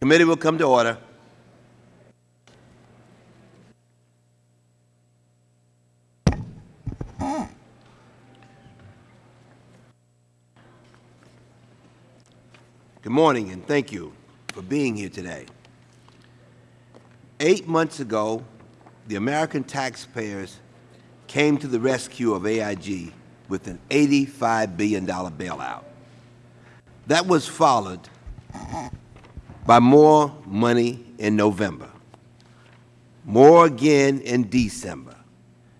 Committee will come to order. Good morning, and thank you for being here today. Eight months ago, the American taxpayers came to the rescue of AIG with an $85 billion bailout. That was followed by more money in November, more again in December,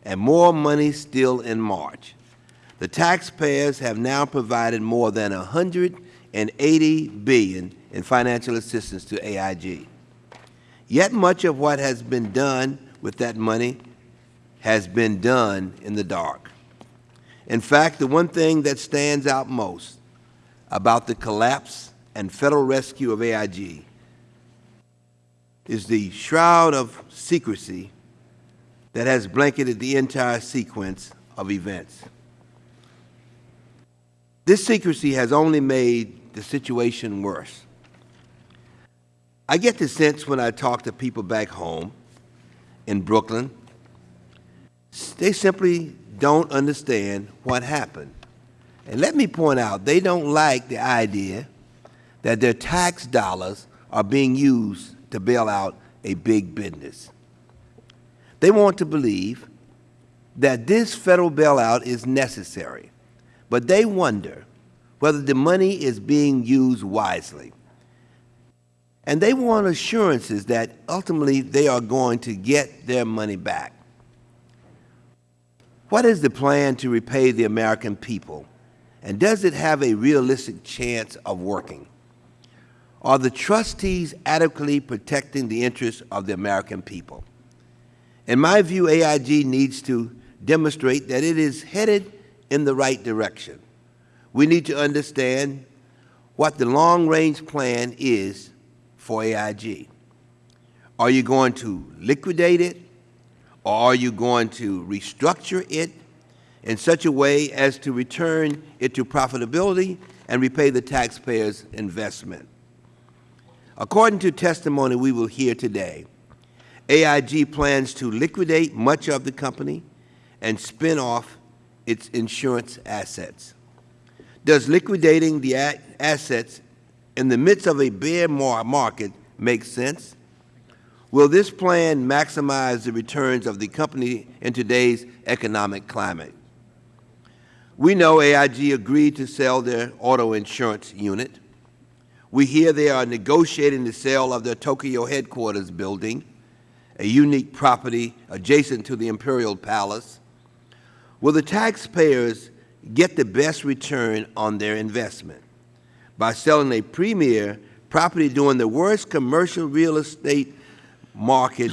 and more money still in March. The taxpayers have now provided more than 180 billion in financial assistance to AIG. Yet much of what has been done with that money has been done in the dark. In fact, the one thing that stands out most about the collapse and Federal rescue of AIG is the shroud of secrecy that has blanketed the entire sequence of events. This secrecy has only made the situation worse. I get the sense when I talk to people back home in Brooklyn, they simply don't understand what happened. And let me point out, they don't like the idea that their tax dollars are being used to bail out a big business. They want to believe that this Federal bailout is necessary, but they wonder whether the money is being used wisely. And they want assurances that ultimately they are going to get their money back. What is the plan to repay the American people, and does it have a realistic chance of working? Are the trustees adequately protecting the interests of the American people? In my view, AIG needs to demonstrate that it is headed in the right direction. We need to understand what the long-range plan is for AIG. Are you going to liquidate it, or are you going to restructure it in such a way as to return it to profitability and repay the taxpayer's investment? According to testimony we will hear today, AIG plans to liquidate much of the company and spin off its insurance assets. Does liquidating the assets in the midst of a bear market make sense? Will this plan maximize the returns of the company in today's economic climate? We know AIG agreed to sell their auto insurance unit. We hear they are negotiating the sale of their Tokyo headquarters building, a unique property adjacent to the Imperial Palace. Will the taxpayers get the best return on their investment by selling a premier property during the worst commercial real estate market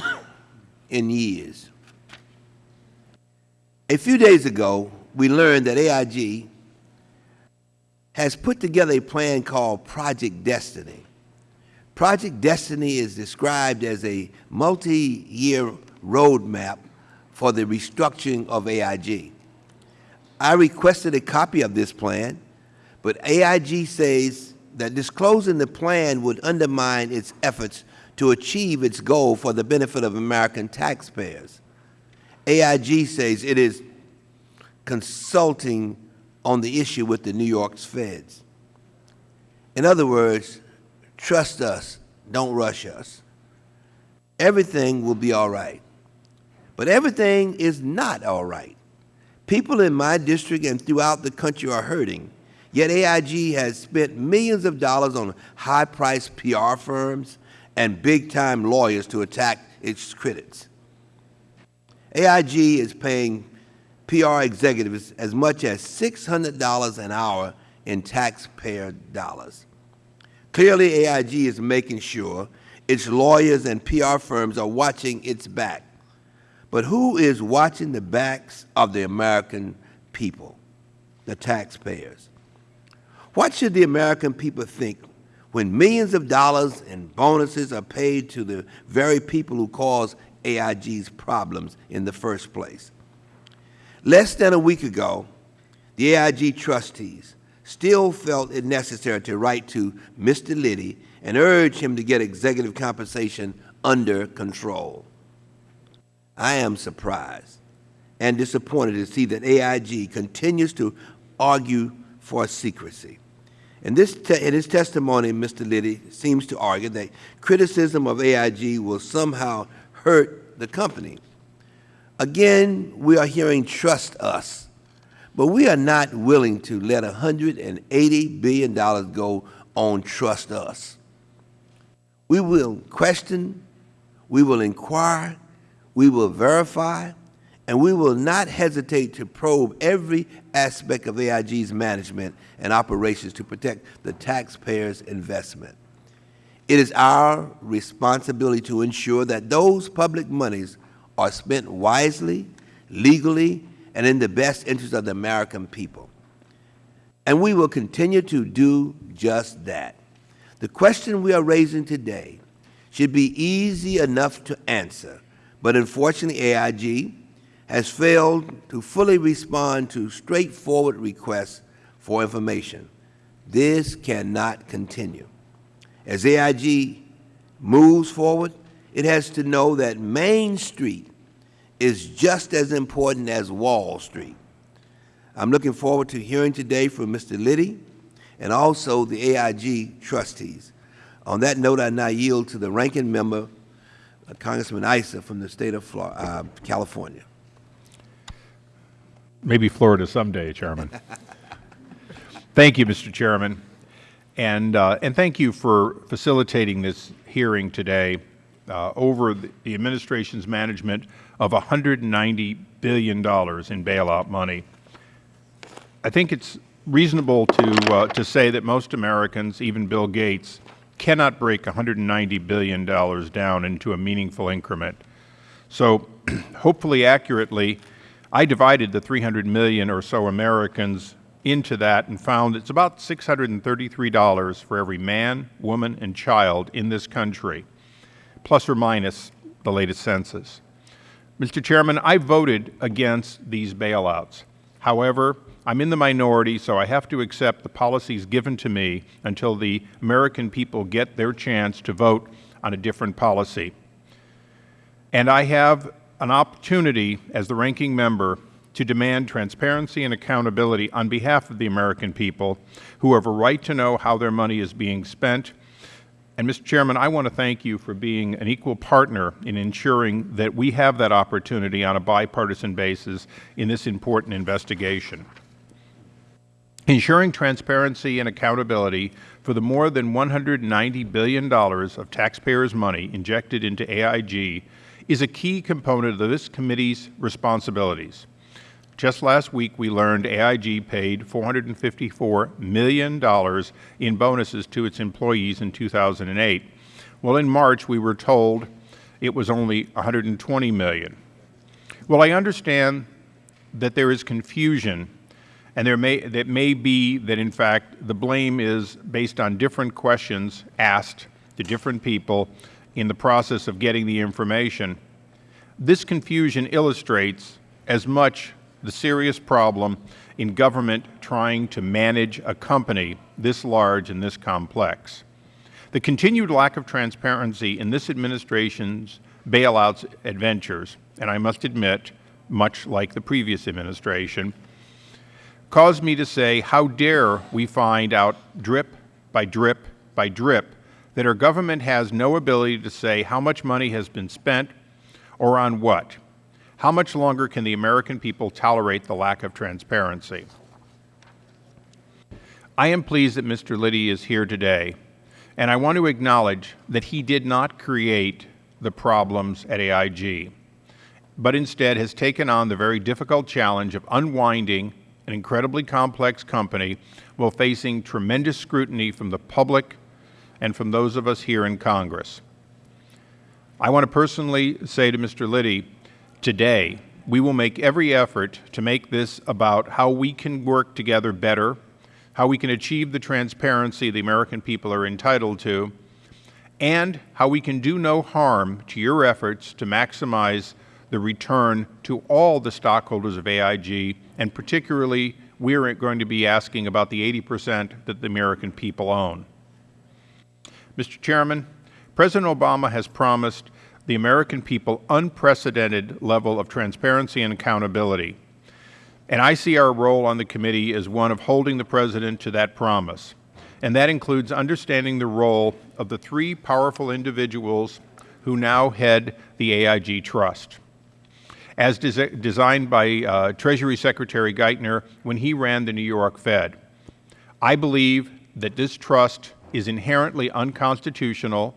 in years? A few days ago, we learned that AIG has put together a plan called Project Destiny. Project Destiny is described as a multi-year roadmap for the restructuring of AIG. I requested a copy of this plan, but AIG says that disclosing the plan would undermine its efforts to achieve its goal for the benefit of American taxpayers. AIG says it is consulting on the issue with the New York's feds. In other words, trust us, don't rush us. Everything will be all right. But everything is not all right. People in my district and throughout the country are hurting, yet AIG has spent millions of dollars on high-priced PR firms and big-time lawyers to attack its critics. AIG is paying PR executives as much as $600 an hour in taxpayer dollars. Clearly, AIG is making sure its lawyers and PR firms are watching its back. But who is watching the backs of the American people, the taxpayers? What should the American people think when millions of dollars in bonuses are paid to the very people who caused AIG's problems in the first place? Less than a week ago, the AIG trustees still felt it necessary to write to Mr. Liddy and urge him to get executive compensation under control. I am surprised and disappointed to see that AIG continues to argue for secrecy. In, this in his testimony, Mr. Liddy seems to argue that criticism of AIG will somehow hurt the company. Again, we are hearing trust us, but we are not willing to let $180 billion go on trust us. We will question, we will inquire, we will verify, and we will not hesitate to probe every aspect of AIG's management and operations to protect the taxpayer's investment. It is our responsibility to ensure that those public monies are spent wisely, legally, and in the best interest of the American people. And we will continue to do just that. The question we are raising today should be easy enough to answer, but unfortunately AIG has failed to fully respond to straightforward requests for information. This cannot continue. As AIG moves forward, it has to know that Main Street is just as important as Wall Street. I'm looking forward to hearing today from Mr. Liddy and also the AIG trustees. On that note, I now yield to the ranking member, uh, Congressman Issa from the state of Florida, uh, California. Maybe Florida someday, Chairman. thank you, Mr. Chairman. And, uh, and thank you for facilitating this hearing today uh, over the, administration's management of $190 billion in bailout money. I think it's reasonable to, uh, to say that most Americans, even Bill Gates, cannot break $190 billion down into a meaningful increment. So hopefully accurately, I divided the 300 million or so Americans into that and found it's about $633 for every man, woman, and child in this country, plus or minus the latest census. Mr. Chairman, I voted against these bailouts. However, I'm in the minority, so I have to accept the policies given to me until the American people get their chance to vote on a different policy. And I have an opportunity as the ranking member to demand transparency and accountability on behalf of the American people who have a right to know how their money is being spent. And, Mr. Chairman, I want to thank you for being an equal partner in ensuring that we have that opportunity on a bipartisan basis in this important investigation. Ensuring transparency and accountability for the more than $190 billion of taxpayers' money injected into AIG is a key component of this committee's responsibilities. Just last week, we learned AIG paid $454 million in bonuses to its employees in 2008. Well, in March, we were told it was only 120 million. Well, I understand that there is confusion and there may, that may be that, in fact, the blame is based on different questions asked to different people in the process of getting the information. This confusion illustrates as much the serious problem in government trying to manage a company this large and this complex. The continued lack of transparency in this administration's bailouts adventures, and I must admit, much like the previous administration, caused me to say, how dare we find out drip by drip by drip that our government has no ability to say how much money has been spent or on what? How much longer can the American people tolerate the lack of transparency? I am pleased that Mr. Liddy is here today, and I want to acknowledge that he did not create the problems at AIG, but instead has taken on the very difficult challenge of unwinding an incredibly complex company while facing tremendous scrutiny from the public and from those of us here in Congress. I want to personally say to Mr. Liddy, today, we will make every effort to make this about how we can work together better, how we can achieve the transparency the American people are entitled to, and how we can do no harm to your efforts to maximize the return to all the stockholders of AIG, and particularly we are going to be asking about the 80 percent that the American people own. Mr. Chairman, President Obama has promised the American people unprecedented level of transparency and accountability, and I see our role on the committee as one of holding the President to that promise, and that includes understanding the role of the three powerful individuals who now head the AIG Trust. As des designed by uh, Treasury Secretary Geithner when he ran the New York Fed. I believe that this trust is inherently unconstitutional,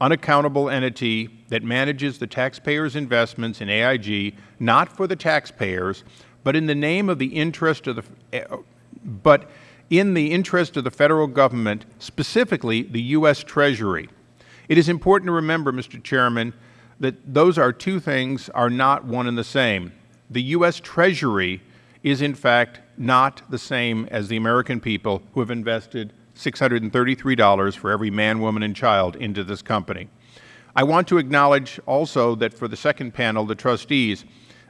unaccountable entity that manages the taxpayers' investments in AIG not for the taxpayers, but in the name of the interest of the uh, but in the interest of the Federal Government, specifically the U.S. Treasury. It is important to remember, Mr. Chairman, that those are two things are not one and the same. The U.S. Treasury is, in fact, not the same as the American people who have invested $633 for every man, woman, and child into this company. I want to acknowledge also that for the second panel, the trustees,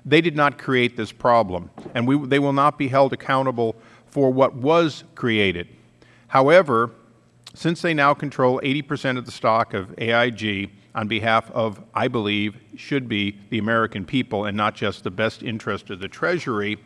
they did not create this problem, and we, they will not be held accountable for what was created. However, since they now control 80 percent of the stock of AIG, on behalf of, I believe, should be the American people and not just the best interest of the Treasury,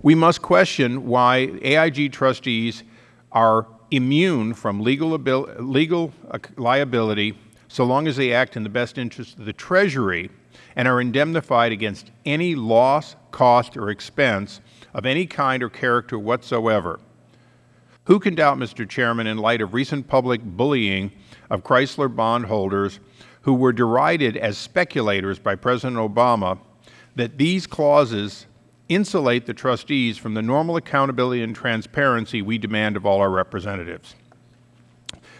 we must question why AIG trustees are immune from legal, legal uh, liability so long as they act in the best interest of the Treasury and are indemnified against any loss, cost, or expense of any kind or character whatsoever. Who can doubt, Mr. Chairman, in light of recent public bullying of Chrysler bondholders who were derided as speculators by President Obama, that these clauses insulate the trustees from the normal accountability and transparency we demand of all our representatives.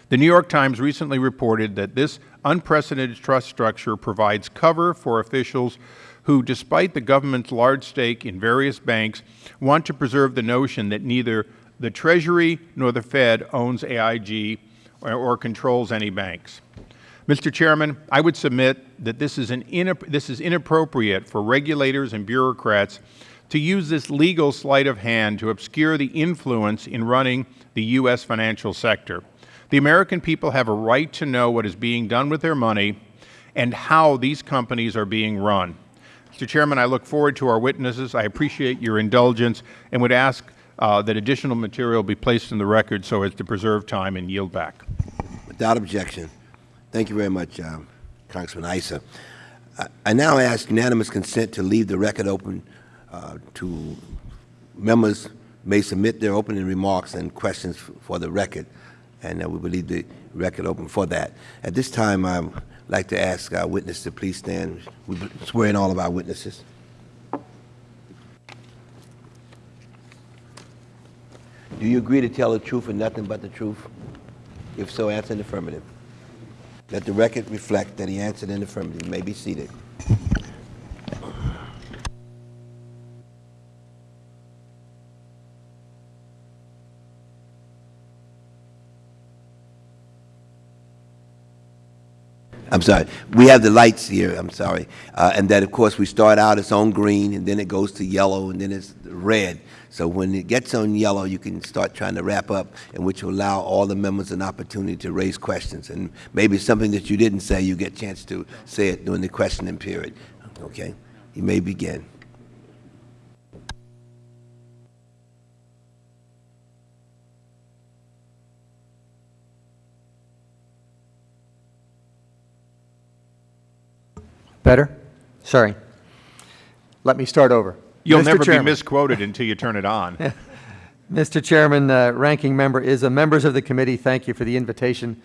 The New York Times recently reported that this unprecedented trust structure provides cover for officials who, despite the government's large stake in various banks, want to preserve the notion that neither the Treasury nor the Fed owns AIG or, or controls any banks. Mr. Chairman, I would submit that this is, an this is inappropriate for regulators and bureaucrats to use this legal sleight of hand to obscure the influence in running the U.S. financial sector. The American people have a right to know what is being done with their money and how these companies are being run. Mr. Chairman, I look forward to our witnesses. I appreciate your indulgence and would ask uh, that additional material be placed in the record so as to preserve time and yield back. Without objection. Thank you very much, uh, Congressman Issa. I, I, now ask unanimous consent to leave the record open uh, to members may submit their opening remarks and questions for the record, and uh, we will leave the record open for that. At this time, I would like to ask our witness to please stand. We swear in all of our witnesses. Do you agree to tell the truth and nothing but the truth? If so, answer in affirmative. Let the record reflect that he answered in affirmative. You may be seated. I'm sorry. We have the lights here. I'm sorry. Uh, and that, of course, we start out, it's on green, and then it goes to yellow, and then it's red. So when it gets on yellow, you can start trying to wrap up, and which will allow all the members an opportunity to raise questions. And maybe something that you didn't say, you get a chance to say it during the questioning period. Okay? You may begin. Better? Sorry. Let me start over. You'll Mr. never Chairman. be misquoted until you turn it on. Mr. Chairman, uh, Ranking Member Issa, members of the committee, thank you for the invitation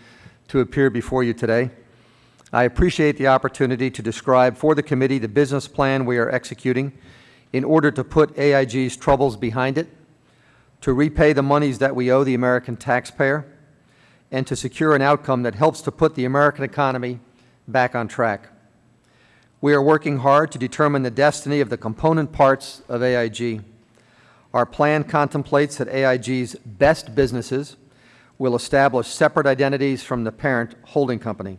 to appear before you today. I appreciate the opportunity to describe for the committee the business plan we are executing in order to put AIG's troubles behind it, to repay the monies that we owe the American taxpayer, and to secure an outcome that helps to put the American economy back on track. We are working hard to determine the destiny of the component parts of AIG. Our plan contemplates that AIG's best businesses will establish separate identities from the parent holding company.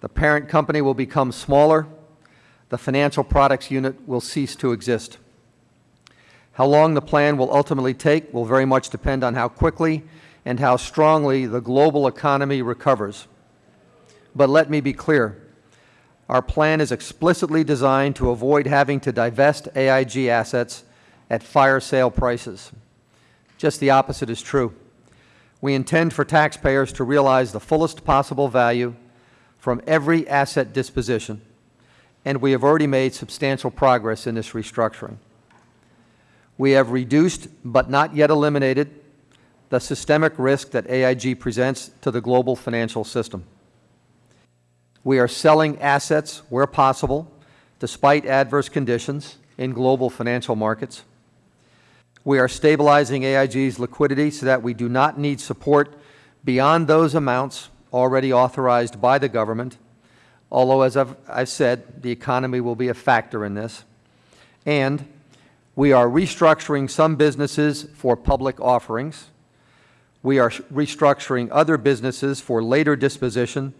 The parent company will become smaller. The financial products unit will cease to exist. How long the plan will ultimately take will very much depend on how quickly and how strongly the global economy recovers. But let me be clear. Our plan is explicitly designed to avoid having to divest AIG assets at fire sale prices. Just the opposite is true. We intend for taxpayers to realize the fullest possible value from every asset disposition, and we have already made substantial progress in this restructuring. We have reduced, but not yet eliminated, the systemic risk that AIG presents to the global financial system. We are selling assets where possible, despite adverse conditions in global financial markets. We are stabilizing AIG's liquidity so that we do not need support beyond those amounts already authorized by the government, although, as I've, said, the economy will be a factor in this. And we are restructuring some businesses for public offerings. We are restructuring other businesses for later disposition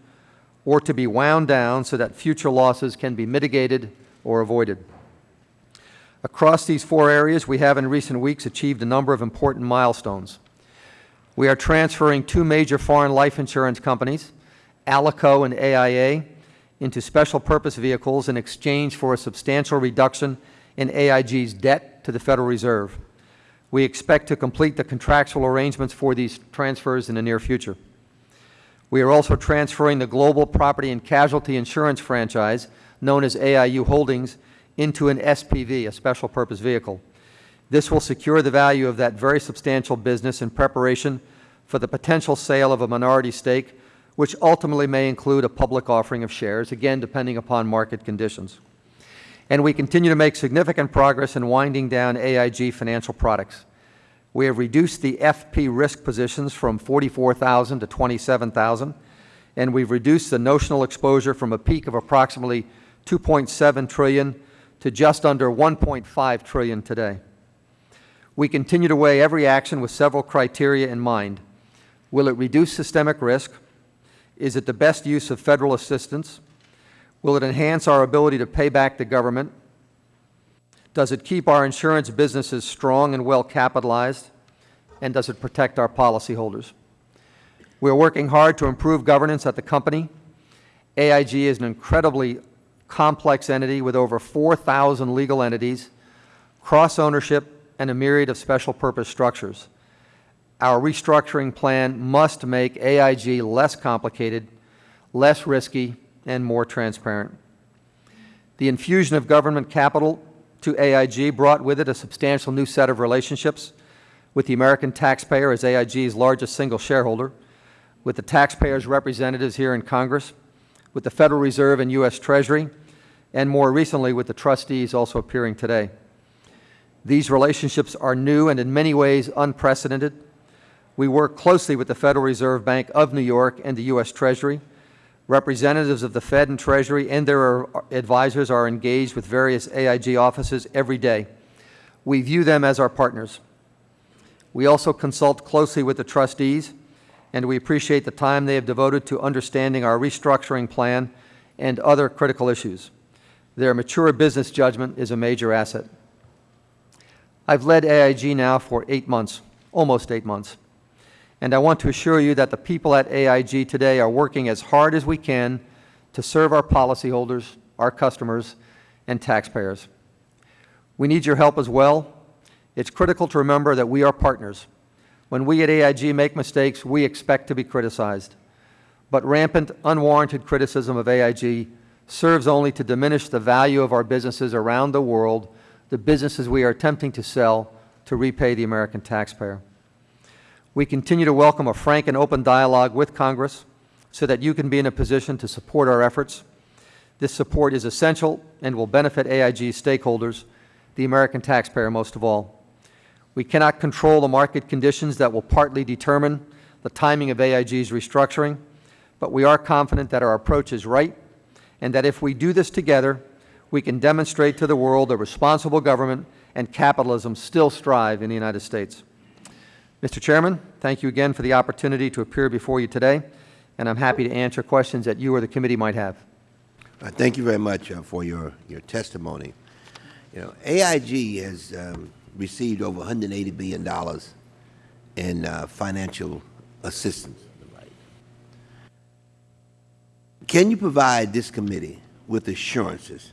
or to be wound down so that future losses can be mitigated or avoided. Across these four areas, we have in recent weeks achieved a number of important milestones. We are transferring two major foreign life insurance companies, Alico and AIA, into special purpose vehicles in exchange for a substantial reduction in AIG's debt to the Federal Reserve. We expect to complete the contractual arrangements for these transfers in the near future. We are also transferring the global property and casualty insurance franchise, known as AIU Holdings, into an SPV, a special purpose vehicle. This will secure the value of that very substantial business in preparation for the potential sale of a minority stake, which ultimately may include a public offering of shares, again, depending upon market conditions. And we continue to make significant progress in winding down AIG Financial Products. We have reduced the FP risk positions from 44,000 to 27,000, and we've reduced the notional exposure from a peak of approximately 2.7 trillion to just under 1.5 trillion today. We continue to weigh every action with several criteria in mind. Will it reduce systemic risk? Is it the best use of federal assistance? Will it enhance our ability to pay back the government? Does it keep our insurance businesses strong and well capitalized? And does it protect our policyholders? We are working hard to improve governance at the company. AIG is an incredibly complex entity with over 4,000 legal entities, cross ownership, and a myriad of special purpose structures. Our restructuring plan must make AIG less complicated, less risky, and more transparent. The infusion of government capital to AIG brought with it a substantial new set of relationships with the American taxpayer as AIG's largest single shareholder, with the taxpayers' representatives here in Congress, with the Federal Reserve and U.S. Treasury, and more recently with the trustees also appearing today. These relationships are new and in many ways unprecedented. We work closely with the Federal Reserve Bank of New York and the U.S. Treasury. Representatives of the Fed and Treasury and their advisors are engaged with various AIG offices every day. We view them as our partners. We also consult closely with the trustees, and we appreciate the time they have devoted to understanding our restructuring plan and other critical issues. Their mature business judgment is a major asset. I've led AIG now for eight months, almost eight months, and I want to assure you that the people at AIG today are working as hard as we can to serve our policyholders, our customers, and taxpayers. We need your help as well. It's critical to remember that we are partners. When we at AIG make mistakes, we expect to be criticized. But rampant, unwarranted criticism of AIG serves only to diminish the value of our businesses around the world, the businesses we are attempting to sell to repay the American taxpayer. We continue to welcome a frank and open dialogue with Congress so that you can be in a position to support our efforts. This support is essential and will benefit AIG stakeholders, the American taxpayer most of all. We cannot control the market conditions that will partly determine the timing of AIG's restructuring, but we are confident that our approach is right and that if we do this together, we can demonstrate to the world that responsible government and capitalism still strive in the United States. Mr. Chairman, thank you again for the opportunity to appear before you today, and I'm happy to answer questions that you or the committee might have. Uh, thank you very much uh, for your, your testimony. You know, AIG has um, received over $180 billion in uh, financial assistance. Can you provide this committee with assurances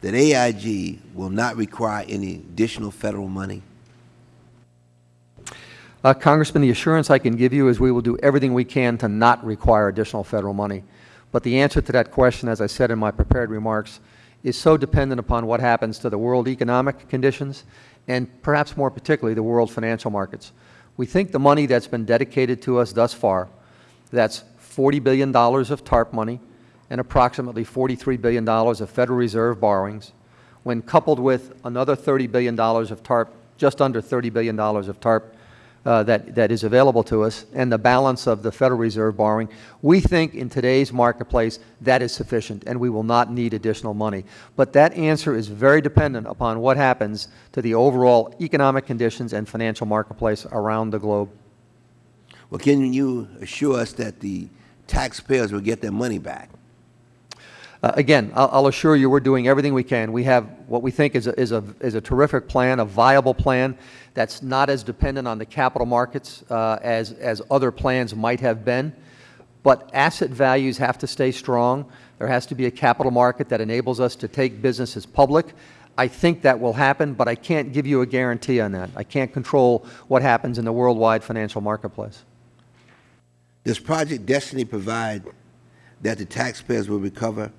that AIG will not require any additional federal money? Uh, Congressman, the assurance I can give you is we will do everything we can to not require additional federal money. But the answer to that question, as I said in my prepared remarks, is so dependent upon what happens to the world economic conditions and perhaps more particularly the world financial markets. We think the money that's been dedicated to us thus far, that's $40 billion of TARP money and approximately $43 billion of Federal Reserve borrowings, when coupled with another $30 billion of TARP, just under $30 billion of TARP uh, that, that is available to us, and the balance of the Federal Reserve borrowing, we think in today's marketplace that is sufficient and we will not need additional money. But that answer is very dependent upon what happens to the overall economic conditions and financial marketplace around the globe. Well, can you assure us that the taxpayers will get their money back? Uh, again, I'll, I'll, assure you we're doing everything we can. We have what we think is a, is, a, is a terrific plan, a viable plan that's not as dependent on the capital markets uh, as, as other plans might have been. But asset values have to stay strong. There has to be a capital market that enables us to take businesses public. I think that will happen, but I can't give you a guarantee on that. I can't control what happens in the worldwide financial marketplace. Does Project Destiny provide that the taxpayers will recover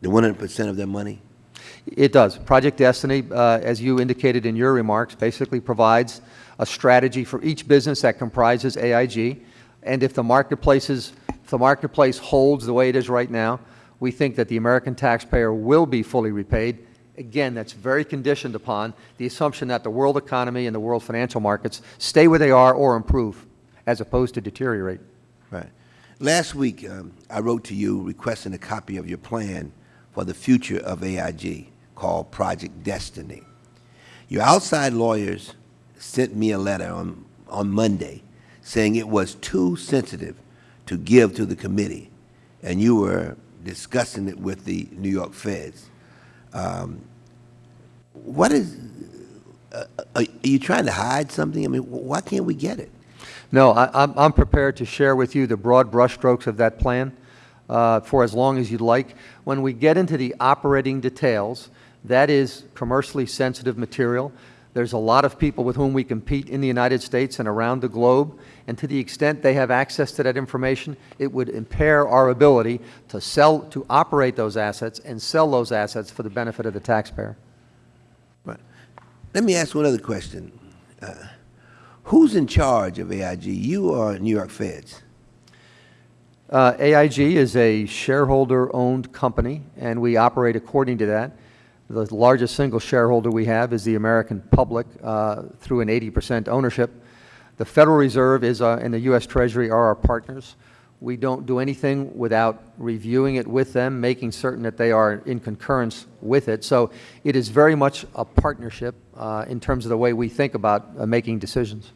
the 100 percent of their money? It does. Project Destiny, uh, as you indicated in your remarks, basically provides a strategy for each business that comprises AIG. And if the, marketplaces, if the marketplace holds the way it is right now, we think that the American taxpayer will be fully repaid. Again, that's very conditioned upon the assumption that the world economy and the world financial markets stay where they are or improve, as opposed to deteriorate. Right. Last week, um, I wrote to you requesting a copy of your plan for the future of AIG called Project Destiny. Your outside lawyers sent me a letter on, on Monday saying it was too sensitive to give to the committee, and you were discussing it with the New York Feds. Um, what is, uh, are you trying to hide something? I mean, why can't we get it? No, I, am prepared to share with you the broad brushstrokes of that plan uh, for as long as you'd like. When we get into the operating details, that is commercially sensitive material. There's a lot of people with whom we compete in the United States and around the globe, and to the extent they have access to that information, it would impair our ability to sell, to operate those assets and sell those assets for the benefit of the taxpayer. Right. Let me ask one other question. Uh, who's in charge of AIG, you or New York Feds? Uh, AIG is a shareholder-owned company, and we operate according to that. The largest single shareholder we have is the American public uh, through an 80 percent ownership. The Federal Reserve is, uh, and the U.S. Treasury are our partners. We don't do anything without reviewing it with them, making certain that they are in concurrence with it. So it is very much a partnership uh, in terms of the way we think about uh, making decisions.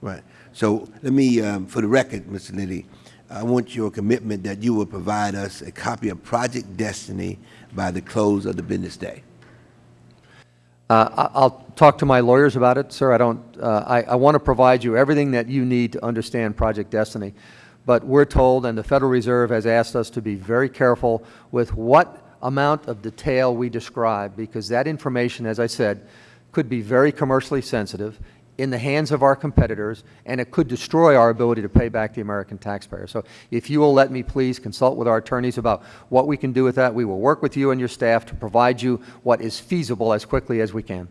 Right. So let me, um, for the record, Mr. Liddy, I want your commitment that you will provide us a copy of Project Destiny by the close of the business day. Uh, I'll talk to my lawyers about it, sir. I don't. Uh, I, I want to provide you everything that you need to understand Project Destiny, but we're told, and the Federal Reserve has asked us to be very careful with what amount of detail we describe, because that information, as I said, could be very commercially sensitive in the hands of our competitors, and it could destroy our ability to pay back the American taxpayer. So if you will let me please consult with our attorneys about what we can do with that, we will work with you and your staff to provide you what is feasible as quickly as we can.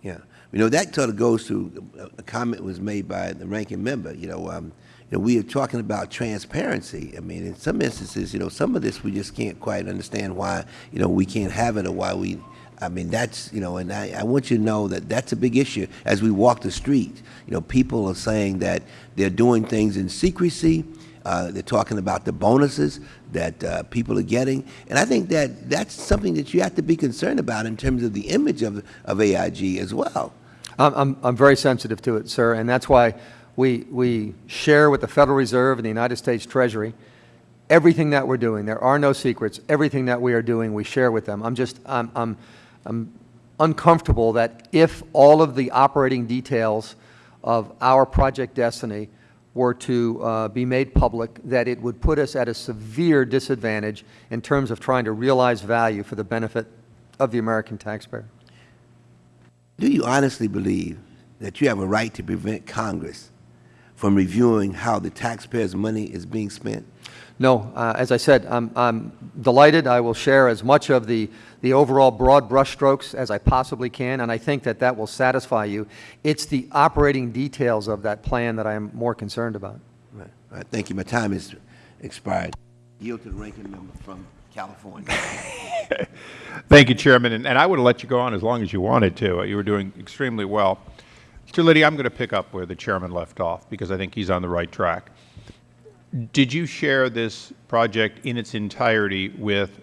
Yeah. You know, that sort of goes to a comment was made by the ranking member. You know, um, you know, we are talking about transparency. I mean, in some instances, you know, some of this we just can't quite understand why, you know, we can't have it or why we I mean, that's, you know, and I, I, want you to know that that's a big issue as we walk the streets. You know, people are saying that they're doing things in secrecy. Uh, they're talking about the bonuses that uh, people are getting. And I think that that's something that you have to be concerned about in terms of the image of, of AIG as well. I'm, I'm very sensitive to it, sir, and that's why we, we share with the Federal Reserve and the United States Treasury everything that we're doing. There are no secrets. Everything that we are doing, we share with them. I'm just, I'm, I'm I'm uncomfortable that if all of the operating details of our Project Destiny were to uh, be made public, that it would put us at a severe disadvantage in terms of trying to realize value for the benefit of the American taxpayer. Do you honestly believe that you have a right to prevent Congress from reviewing how the taxpayers' money is being spent? No, uh, as I said, I'm, I'm delighted. I will share as much of the, the overall broad brushstrokes as I possibly can, and I think that that will satisfy you. It's the operating details of that plan that I am more concerned about. Right. All right, thank you. My time is expired. Yield to the ranking member from California. Thank you, Chairman, and, and I would have let you go on as long as you wanted to. Uh, You were doing extremely well. Mr. Liddy, I'm going to pick up where the Chairman left off because I think he's on the right track. Did you share this project in its entirety with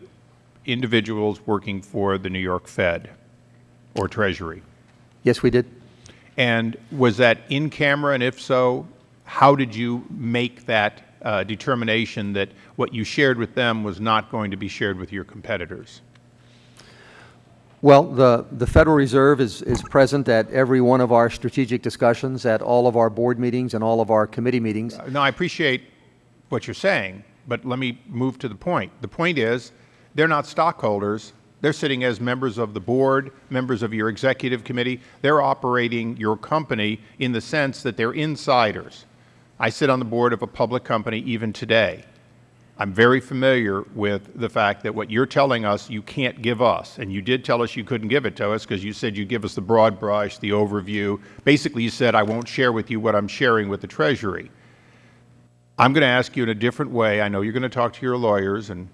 individuals working for the New York Fed or Treasury? Yes, we did. And was that in camera, and if so, how did you make that uh, determination that what you shared with them was not going to be shared with your competitors? Well, the, the Federal Reserve is, is present at every one of our strategic discussions, at all of our board meetings and all of our committee meetings. Uh, no, I appreciate what you're saying, but let me move to the point. The point is, they're not stockholders. They're sitting as members of the board, members of your executive committee. They're operating your company in the sense that they're insiders. I sit on the board of a public company even today. I'm very familiar with the fact that what you're telling us you can't give us, and you did tell us you couldn't give it to us because you said you give us the broad brush, the overview. Basically, you said, I won't share with you what I'm sharing with the Treasury. I'm going to ask you in a different way. I know you're going to talk to your lawyers, and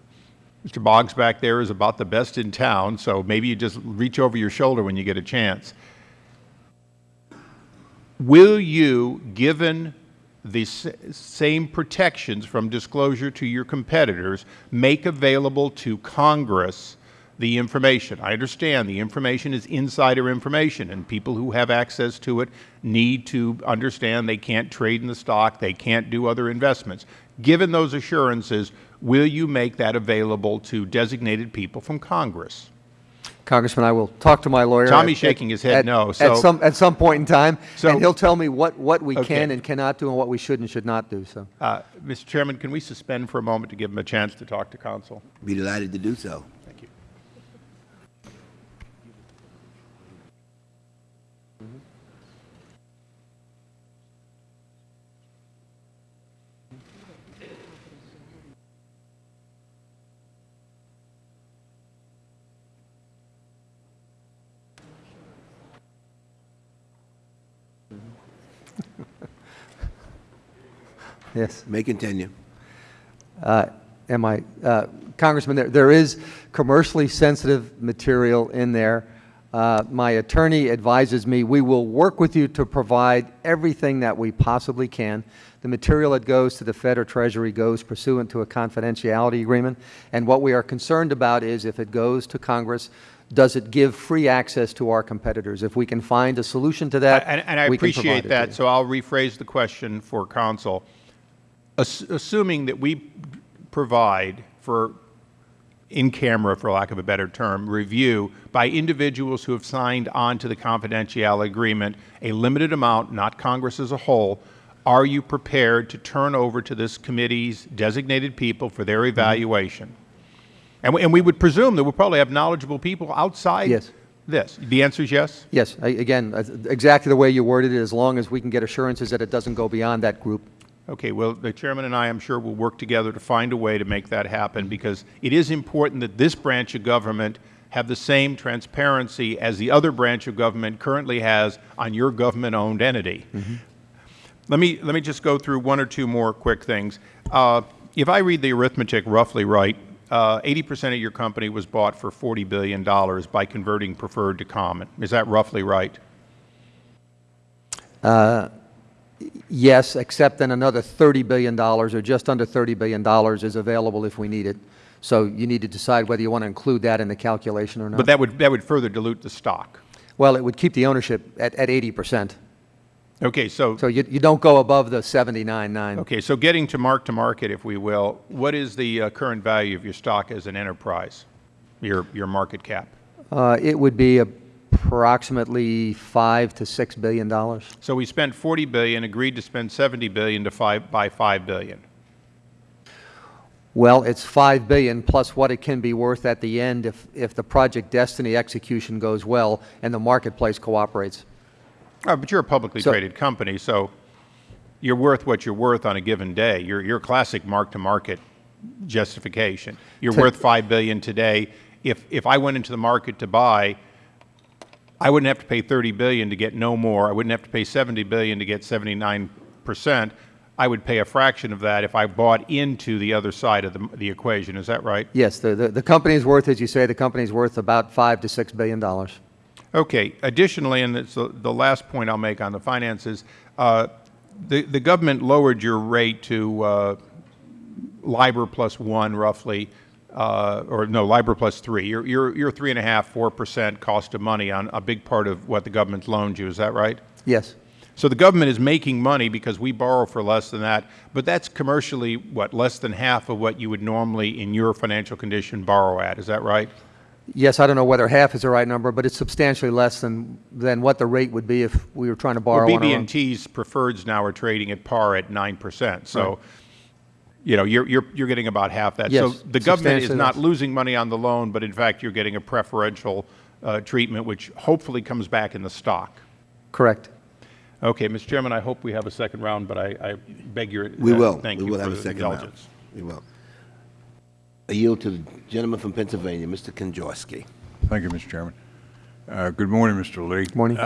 Mr. Boggs back there is about the best in town, so maybe you just reach over your shoulder when you get a chance. Will you, given the same protections from disclosure to your competitors, make available to Congress the information? I understand the information is insider information, and people who have access to it need to understand they can't trade in the stock, they can't do other investments. Given those assurances, will you make that available to designated people from Congress? Congressman, I will talk to my lawyer. Tommy's at- shaking his head at- no, At some, at some point in time, So- and he'll tell me what, what we Okay. can and cannot do and what we should and should not do, so. Uh, Mr. Chairman, can we suspend for a moment to give him a chance to talk to counsel? Be delighted to do so. Yes. May continue. Uh, Am I, uh, Congressman, there, there is commercially sensitive material in there. Uh, My attorney advises me, we will work with you to provide everything that we possibly can. The material that goes to the Fed or Treasury goes pursuant to a confidentiality agreement. And what we are concerned about is if it goes to Congress, does it give free access to our competitors? If we can find a solution to that, And, and I we appreciate provide that, so I'll rephrase the question for counsel. Ass- Assuming that we provide for, in camera, for lack of a better term, review by individuals who have signed on to the confidentiality agreement, a limited amount, not Congress as a whole, are you prepared to turn over to this committee's designated people for Mm-hmm. their evaluation? And we, and we would presume that we'll probably have knowledgeable people outside Yes. this. The answer is yes? Yes, I- again, exactly the way you worded it, as long as we can get assurances that it doesn't go beyond that group. Okay, well, the chairman and I, I'm sure, will work together to find a way to make that happen because it is important that this branch of government have the same transparency as the other branch of government currently has on your government-owned entity. Let me, let me just go through one or two more quick things. Uh, if I read the arithmetic roughly right, uh, 80% of your company was bought for $40 billion by converting preferred to common. Is that roughly right? Yes, except then another $30 billion, or just under $30 billion, is available if we need it. So you need to decide whether you want to include that in the calculation or not. But that would, that would further dilute the stock. Well, it would keep the ownership at, at 80%. Okay, so So you, you don't go above the 79.9. Okay, so getting to mark to market, if we will, what is the uh, current value of your stock as an enterprise, your, your market cap? Uh, It would be approximately 5 to 6 billion dollars. So we spent 40 billion, agreed to spend 70 billion to five, buy 5 billion. Well, it's 5 billion plus what it can be worth at the end if, if the Project Destiny execution goes well and the marketplace cooperates. Oh, but you're a publicly So- traded company, so you're worth what you're worth on a given day. You're, you're classic mark-to-market justification. You're worth 5 billion today. If, if I went into the market to buy, I wouldn't have to pay 30 billion to get no more. I wouldn't have to pay 70 billion to get 79 percent. I would pay a fraction of that if I bought into the other side of the, the equation. Is that right? Yes, the, the, the company's worth, as you say, the company's worth about 5 to 6 billion dollars. Okay. Additionally, and it's the, the last point I'll make on the finances, uh, the, the government lowered your rate to uh, LIBOR plus one roughly, uh, or no, LIBOR plus three. You're, you're, you're three and a half, four percent cost of money on a big part of what the government's loaned you. Is that right? Yes. So the government is making money because we borrow for less than that, but that's commercially, what, less than half of what you would normally, in your financial condition, borrow at. Is that right? Yes, I don't know whether half is the right number, but it's substantially less than, than what the rate would be if we were trying to borrow Well, on our own. BB&T's preferreds now are trading at par at 9%. So, you know, you're, you're, you're getting about half that. So the government is not losing money on the loan, but in fact, you're getting a preferential uh, treatment, which hopefully comes back in the stock. Correct. Okay, Mr. Chairman, I hope we have a second round, but I, I beg your We uh, will. Thank We you will for have a the second round. We will. I yield to the gentleman from Pennsylvania, Mr. Kanjorski. Thank you, Mr. Chairman. Uh, Good morning, Mr. Lee. Good Morning.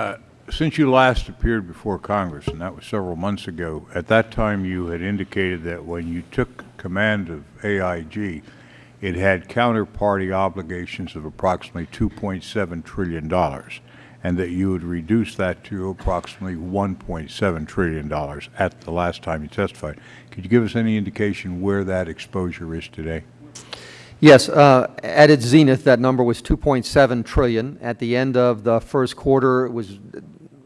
Since you last appeared before Congress, and that was several months ago, at that time you had indicated that when you took command of AIG, it had counterparty obligations of approximately $2.7 trillion, and that you would reduce that to approximately $1.7 trillion at the last time you testified. Could you give us any indication where that exposure is today? Yes, uh, at its zenith, that number was 2.7 trillion. At the end of the first quarter, it was,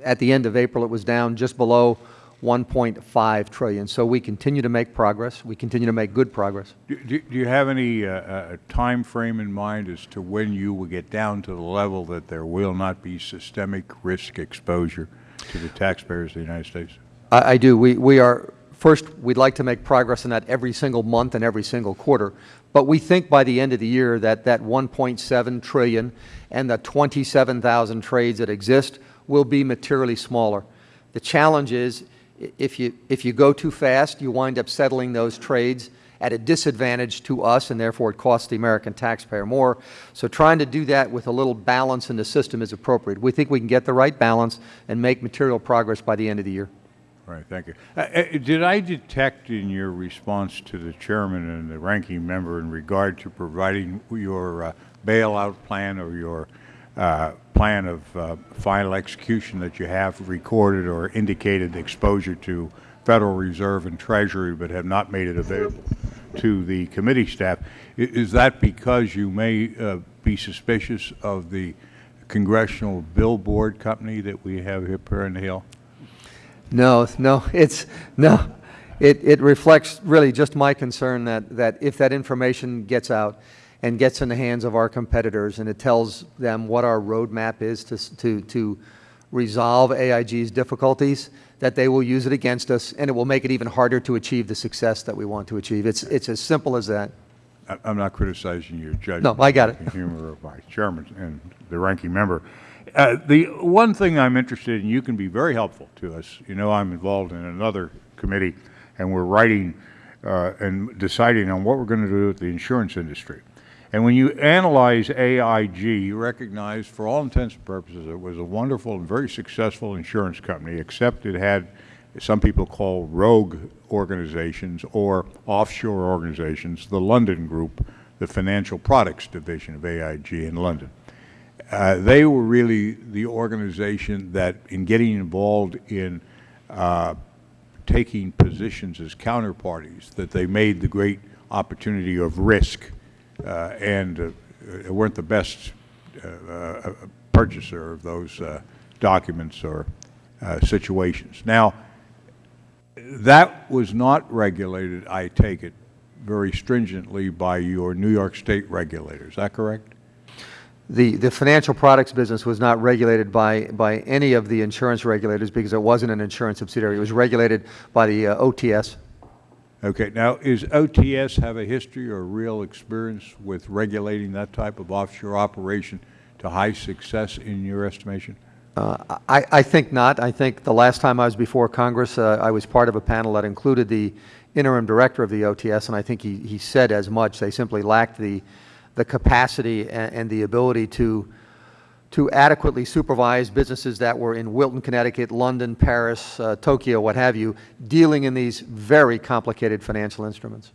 at the end of April, it was down just below 1.5 trillion. So we continue to make progress. We continue to make good progress. Do do- do you have any uh, uh, time frame in mind as to when you will get down to the level that there will not be systemic risk exposure to the taxpayers of the United States? I, I do. We, we are, first, we'd like to make progress in that every single month and every single quarter. But we think by the end of the year that that 1.7 trillion and the 27,000 trades that exist will be materially smaller. The challenge is, if you, if you go too fast, you wind up settling those trades at a disadvantage to us, and therefore it costs the American taxpayer more. So trying to do that with a little balance in the system is appropriate. We think we can get the right balance and make material progress by the end of the year. Right, thank you. Uh, uh, Did I detect in your response to the chairman and the ranking member in regard to providing your uh, bailout plan or your uh, plan of uh, final execution that you have recorded or indicated exposure to Federal Reserve and Treasury but have not made it available to the committee staff? Is that because you may uh, be suspicious of the congressional billboard company that we have here in the Hill? No, no, it's, no. It, it reflects really just my concern that, that if that information gets out and gets in the hands of our competitors and it tells them what our roadmap is to, to, to resolve AIG's difficulties, that they will use it against us and it will make it even harder to achieve the success that we want to achieve. It's, it's as simple as that. I- I'm not criticizing your judgment. No, I got it. the Humor of my chairman and the ranking member. Uh, The one thing I'm interested in, you can be very helpful to us. You know, I'm involved in another committee, and we're writing uh, and deciding on what we're going to do with the insurance industry. And when you analyze AIG, you recognize, for all intents and purposes, it was a wonderful and very successful insurance company, except it had some people call rogue organizations or offshore organizations, the London Group, the financial products division of AIG in London. Uh, they were really the organization that, in getting involved in uh, taking positions as counterparties, that they made the great opportunity of risk and uh, weren't the best uh, uh, purchaser of those uh, documents or uh, situations. Now, that was not regulated, I take it, very stringently by your New York State regulator. Is that correct? the, the financial products business was not regulated by, by any of the insurance regulators because it wasn't an insurance subsidiary. It was regulated by the uh, OTS. Okay, now, is OTS have a history or real experience with regulating that type of offshore operation to high success in your estimation? Uh, I, I think not. I think the last time I was before Congress, uh, I was part of a panel that included the interim director of the OTS, and I think he, he said as much. They simply lacked the, the capacity and, and the ability to, to adequately supervise businesses that were in Wilton, Connecticut, London, Paris, uh, Tokyo, what have you, dealing in these very complicated financial instruments.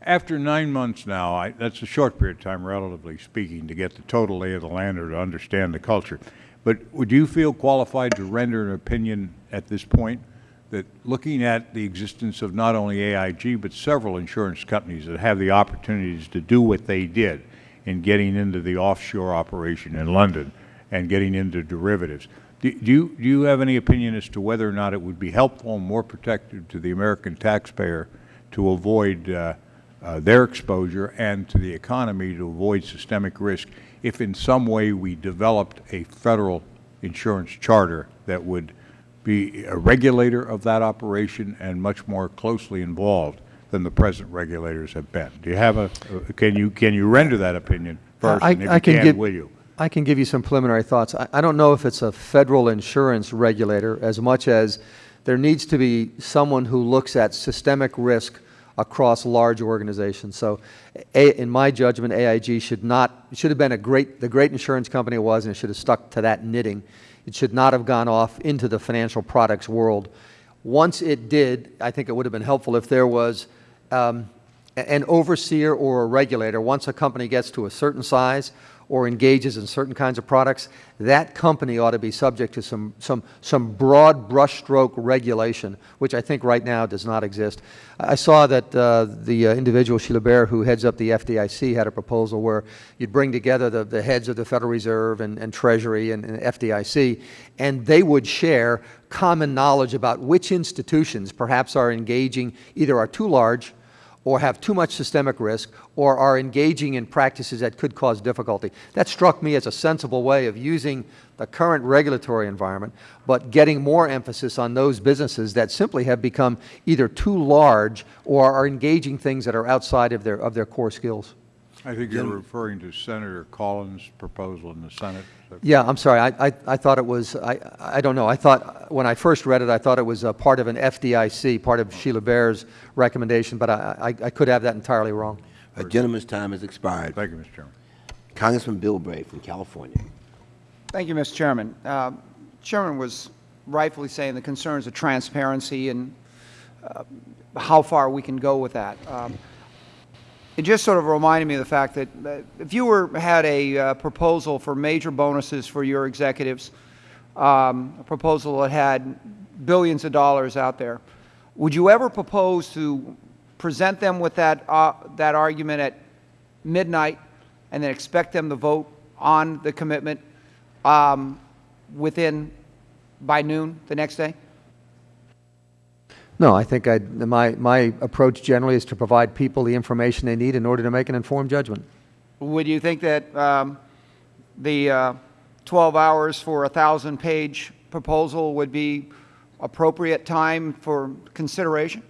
After nine months now, I, that's a short period of time, relatively speaking, to get the total lay of the land or to understand the culture. But would you feel qualified to render an opinion at this point that looking at the existence of not only AIG but several insurance companies that have the opportunities to do what they did in getting into the offshore operation in London and getting into derivatives, do, do, you, do you have any opinion as to whether or not it would be helpful and more protective to the American taxpayer to avoid uh, uh, their exposure and to the economy to avoid systemic risk if in some way we developed a federal insurance charter that would be a regulator of that operation and much more closely involved than the present regulators have been. Do you have a, uh, can you, can you render that opinion first? I- And if I you can will you? I can give you some preliminary thoughts. I, I don't know if it's a federal insurance regulator as much as there needs to be someone who looks at systemic risk across large organizations. So, a, in my judgment, AIG should not should have been a great the great insurance company it was, and it should have stuck to that knitting. It should not have gone off into the financial products world. Once it did, I think it would have been helpful if there was um, an overseer or a regulator. Once a company gets to a certain size or engages in certain kinds of products, that company ought to be subject to some, some, some broad brushstroke regulation, which I think right now does not exist. I saw that uh, the uh, individual, Sheila Bair, who heads up the FDIC, had a proposal where you'd bring together the, the heads of the Federal Reserve and, and Treasury and, and FDIC, and they would share common knowledge about which institutions perhaps are engaging, either are too large or have too much systemic risk, or are engaging in practices that could cause difficulty. That struck me as a sensible way of using the current regulatory environment, but getting more emphasis on those businesses that simply have become either too large or are engaging things that are outside of their, of their core skills. I think you're referring to Senator Collins' proposal in the Senate. Is that- Yeah, I'm sorry, I, I, I thought it was, I, I don't know, I thought, when I first read it, I thought it was a part of an FDIC, part of Sheila Bair's recommendation, but I, I, I could have that entirely wrong. A gentleman's time has expired. Thank you, Mr. Chairman. Congressman Bilbray from California. Thank you, Mr. Chairman. Uh, Chairman was rightfully saying the concerns of transparency and uh, how far we can go with that. Um, It just sort of reminded me of the fact that uh, if you were, had a uh, proposal for major bonuses for your executives, um, a proposal that had billions of dollars out there, would you ever propose to present them with that, uh, that argument at midnight and then expect them to vote on the commitment um, within, by noon the next day? No, I think I, my, my approach generally is to provide people the information they need in order to make an informed judgment. Would you think that um, the uh, 12 hours for a 1,000-page proposal would be appropriate time for consideration?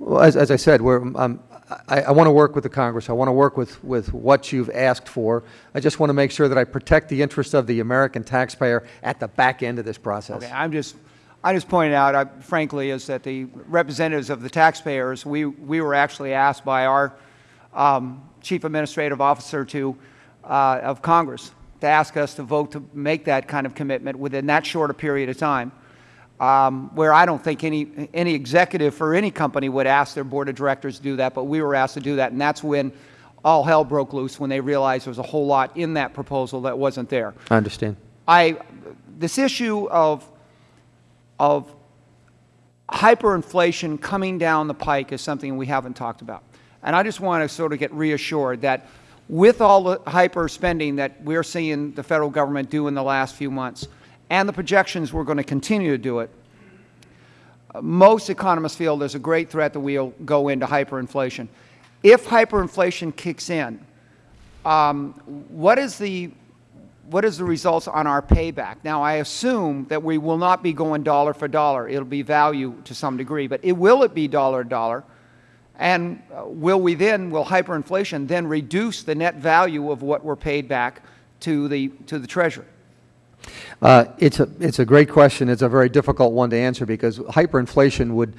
Well, as, as I said, we're, um, I, I want to work with the Congress. I want to work with, with what you've asked for. I just want to make sure that I protect the interests of the American taxpayer at the back end of this process. Okay, I'm just, I just pointed out, I- frankly, is that the representatives of the taxpayers, we, we were actually asked by our um, chief administrative officer to, uh, of Congress to ask us to vote to make that kind of commitment within that short a period of time, um, where I don't think any, any executive for any company would ask their board of directors to do that, but we were asked to do that, and that's when all hell broke loose, when they realized there was a whole lot in that proposal that wasn't there. I understand. I, this issue of, of hyperinflation coming down the pike is something we haven't talked about. And I just want to sort of get reassured that with all the hyper spending that we're seeing the federal government do in the last few months, and the projections we're going to continue to do it, most economists feel there's a great threat that we'll go into hyperinflation. If hyperinflation kicks in, um, what is the, what is the results on our payback? Now, I assume that we will not be going dollar for dollar. It'll be value to some degree, but it, will it be dollar dollar? And uh, will we then, will hyperinflation then reduce the net value of what we're paid back to the, to the Treasury? Uh, it's, a, it's a great question. It's a very difficult one to answer because hyperinflation would,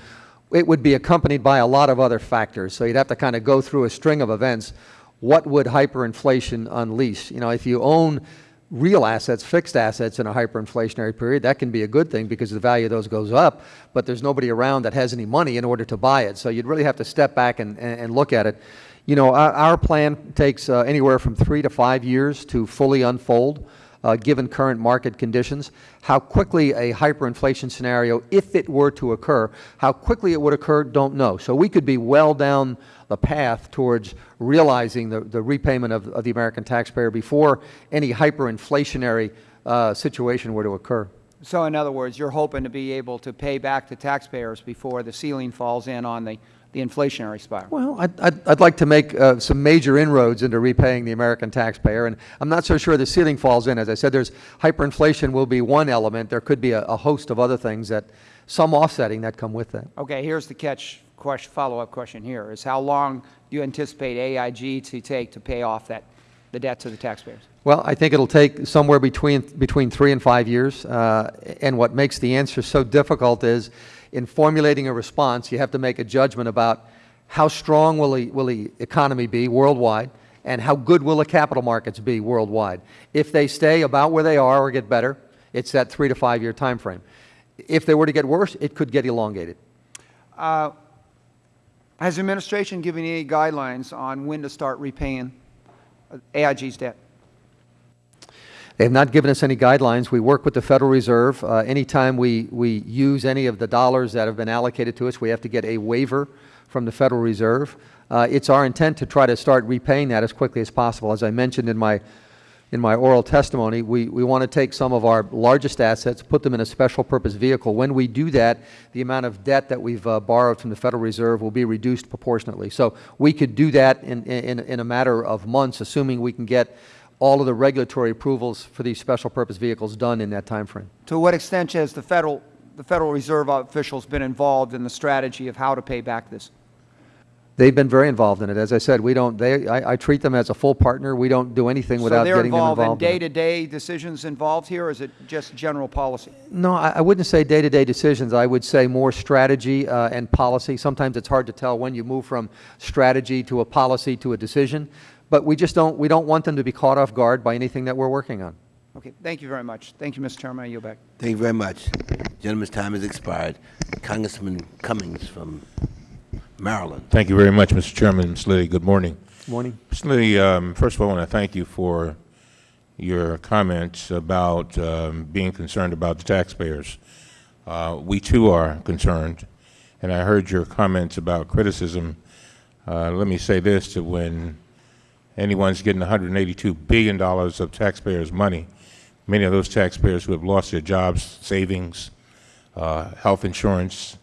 it would be accompanied by a lot of other factors. So you'd have to kind of go through a string of events. What would hyperinflation unleash? You know, if you own real assets, fixed assets in a hyperinflationary period, that can be a good thing because the value of those goes up, but there's nobody around that has any money in order to buy it. So you'd really have to step back and, and, look at it. You know, our, our plan takes uh, anywhere from three to five years to fully unfold uh, given current market conditions. How quickly a hyperinflation scenario, if it were to occur, how quickly it would occur, don't know. So we could be well down the path towards realizing the, the repayment of, of the American taxpayer before any hyperinflationary uh, situation were to occur. So in other words, you're hoping to be able to pay back the taxpayers before the ceiling falls in on the, the inflationary spiral? Well, I'd, I'd, I'd like to make uh, some major inroads into repaying the American taxpayer, and I'm not so sure the ceiling falls in. As I said, there's hyperinflation will be one element. There could be a, a host of other things that, some offsetting that come with that. Okay, here's the catch question, follow-up question here, is how long do you anticipate AIG to take to pay off that, the debt to the taxpayers? Well, I think it'll take somewhere between, between three and five years. Uh, and what makes the answer so difficult is in formulating a response, you have to make a judgment about how strong will the, will the economy be worldwide and how good will the capital markets be worldwide. If they stay about where they are or get better, it's that three to five year time frame. If they were to get worse, it could get elongated. Uh, has the administration given any guidelines on when to start repaying AIG's debt? They have not given us any guidelines. We work with the Federal Reserve. Uh, anytime we, we use any of the dollars that have been allocated to us, we have to get a waiver from the Federal Reserve. Uh, it's our intent to try to start repaying that as quickly as possible. As I mentioned in my in my oral testimony, we, we want to take some of our largest assets, put them in a special purpose vehicle. When we do that, the amount of debt that we've uh, borrowed from the Federal Reserve will be reduced proportionately. So we could do that in, in, in a matter of months, assuming we can get all of the regulatory approvals for these special purpose vehicles done in that time frame. To what extent has the Federal, the Federal Reserve officials been involved in the strategy of how to pay back this? They've been very involved in it. As I said, we don't, they, I, I treat them as a full partner. We don't do anything without getting them involved. So they're involved in day-to-day decisions involved here, or is it just general policy? No, I, I wouldn't say day-to-day decisions. I would say more strategy uh, and policy. Sometimes it's hard to tell when you move from strategy to a policy to a decision. But we just don't, we don't want them to be caught off guard by anything that we're working on. Okay, thank you very much. Thank you, Mr. Chairman. I yield back. Thank you very much. Gentleman's time has expired. Congressman Cummings from Maryland. Thank you very much, Mr. Chairman. Ms. Liddy, good morning. Morning. Ms. Liddy, um, first of all, I want to thank you for your comments about um, being concerned about the taxpayers. Uh, we too are concerned, and I heard your comments about criticism. Uh, let me say this, to when anyone's getting $182 billion of taxpayers' money, many of those taxpayers who have lost their jobs, savings, uh, health insurance,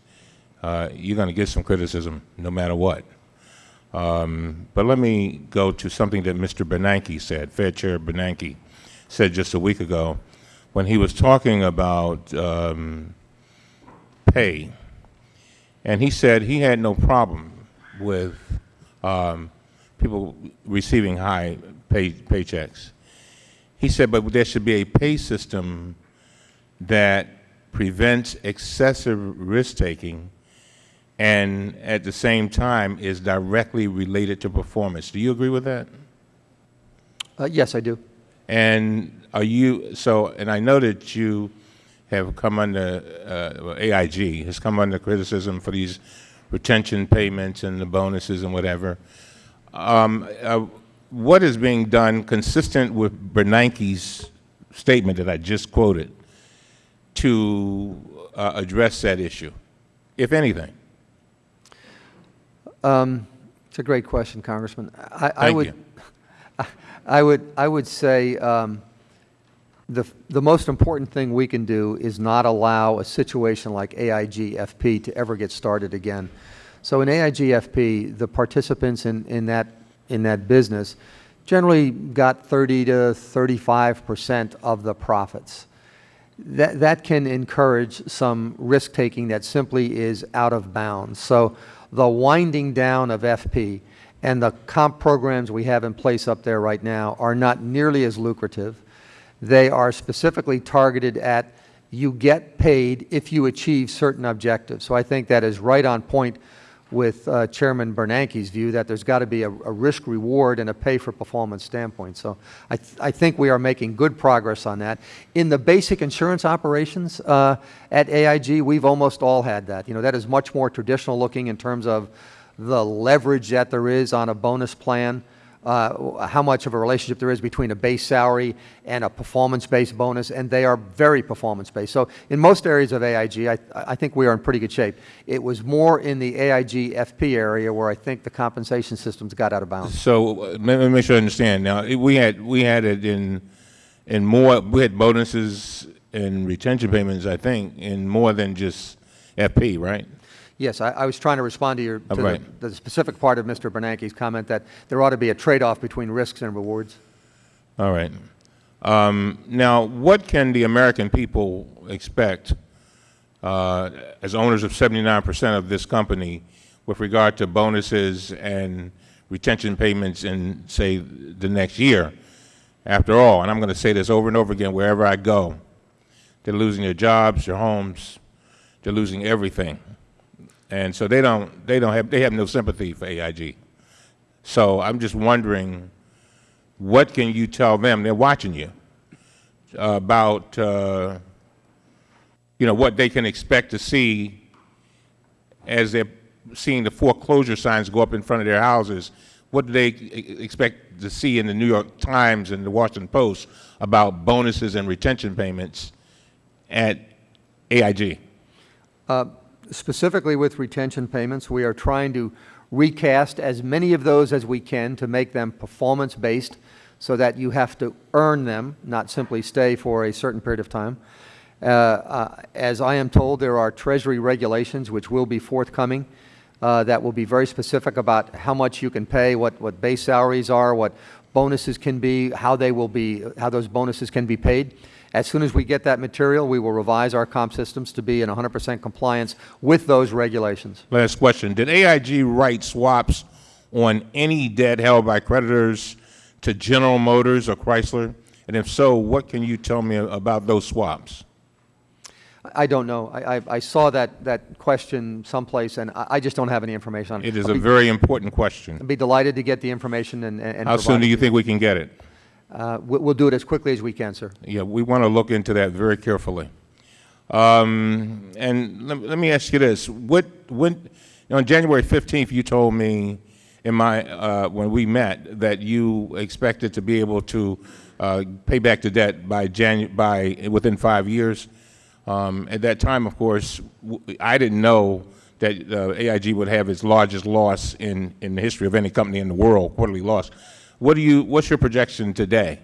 uh, you're going to get some criticism no matter what. Um, but let me go to something that Mr. Bernanke said, Fed Chair Bernanke said just a week ago when he was talking about um, pay. And he said he had no problem with um, people receiving high pay, paychecks. He said, but there should be a pay system that prevents excessive risk-taking and at the same time is directly related to performance. Do you agree with that? Uh, yes, I do. And are you, so, and I know that you have come under, uh, well, AIG has come under criticism for these retention payments and the bonuses and whatever. Um, uh, what is being done consistent with Bernanke's statement that I just quoted to uh, address that issue, if anything? Um, it's a great question, Congressman. I, I Thank would, you. I would, I would say um, the, the most important thing we can do is not allow a situation like AIG FP to ever get started again. So in AIGFP, the participants in, in, that, in that business generally got 30 to 35 percent of the profits. That, that can encourage some risk-taking that simply is out of bounds. So the winding down of FP and the comp programs we have in place up there right now are not nearly as lucrative. They are specifically targeted at you get paid if you achieve certain objectives. So I think that is right on point with uh, Chairman Bernanke's view that there's got to be a, a risk reward and a pay for performance standpoint. So I, th I think we are making good progress on that. In the basic insurance operations uh, at AIG, we've almost all had that. You know, that is much more traditional looking in terms of the leverage that there is on a bonus plan uh, how much of a relationship there is between a base salary and a performance-based bonus, and they are very performance-based. So in most areas of AIG, I, I think we are in pretty good shape. It was more in the AIG FP area where I think the compensation systems got out of bounds. So uh, let me make sure I understand. Now, we had, we had it in, in more, we had bonuses and retention payments, I think, in more than just FP, right? Yes, I, I was trying to respond to your, to the, right. the specific part of Mr. Bernanke's comment that there ought to be a trade-off between risks and rewards. All right. Um, Now, what can the American people expect uh, as owners of 79 percent of this company with regard to bonuses and retention payments in, say, the next year? After all, and I'm going to say this over and over again wherever I go, they're losing their jobs, their homes, they're losing everything. And so they don't, they don't have, they have no sympathy for AIG. So I'm just wondering, what can you tell them? They're watching you about, uh, you know, what they can expect to see as they're seeing the foreclosure signs go up in front of their houses. What do they expect to see in the New York Times and the Washington Post about bonuses and retention payments at AIG? Specifically with retention payments, we are trying to recast as many of those as we can to make them performance-based so that you have to earn them, not simply stay for a certain period of time. Uh, uh, As I am told, there are Treasury regulations which will be forthcoming uh, that will be very specific about how much you can pay, what, what base salaries are, what bonuses can be, how they will be, how those bonuses can be paid. As soon as we get that material, we will revise our comp systems to be in 100% compliance with those regulations. Last question. Did AIG write swaps on any debt held by creditors to General Motors or Chrysler? And if so, what can you tell me about those swaps? I don't know. I, I, I saw that, that question someplace, and I, I just don't have any information on it. It is I'll a be- very important question. I'd be delighted to get the information and, and and How soon do you think we can get it? Uh, we- We'll do it as quickly as we can, sir. Yeah, we want to look into that very carefully. Um, and let, let me ask you this: What, when, on January fifteenth, you told me in my uh, when we met that you expected to be able to uh, pay back the debt by Janu- by within five years. Um, at that time, of course, I didn't know that uh, AIG would have its largest loss in, in the history of any company in the world, quarterly loss. What do you? What's your projection today?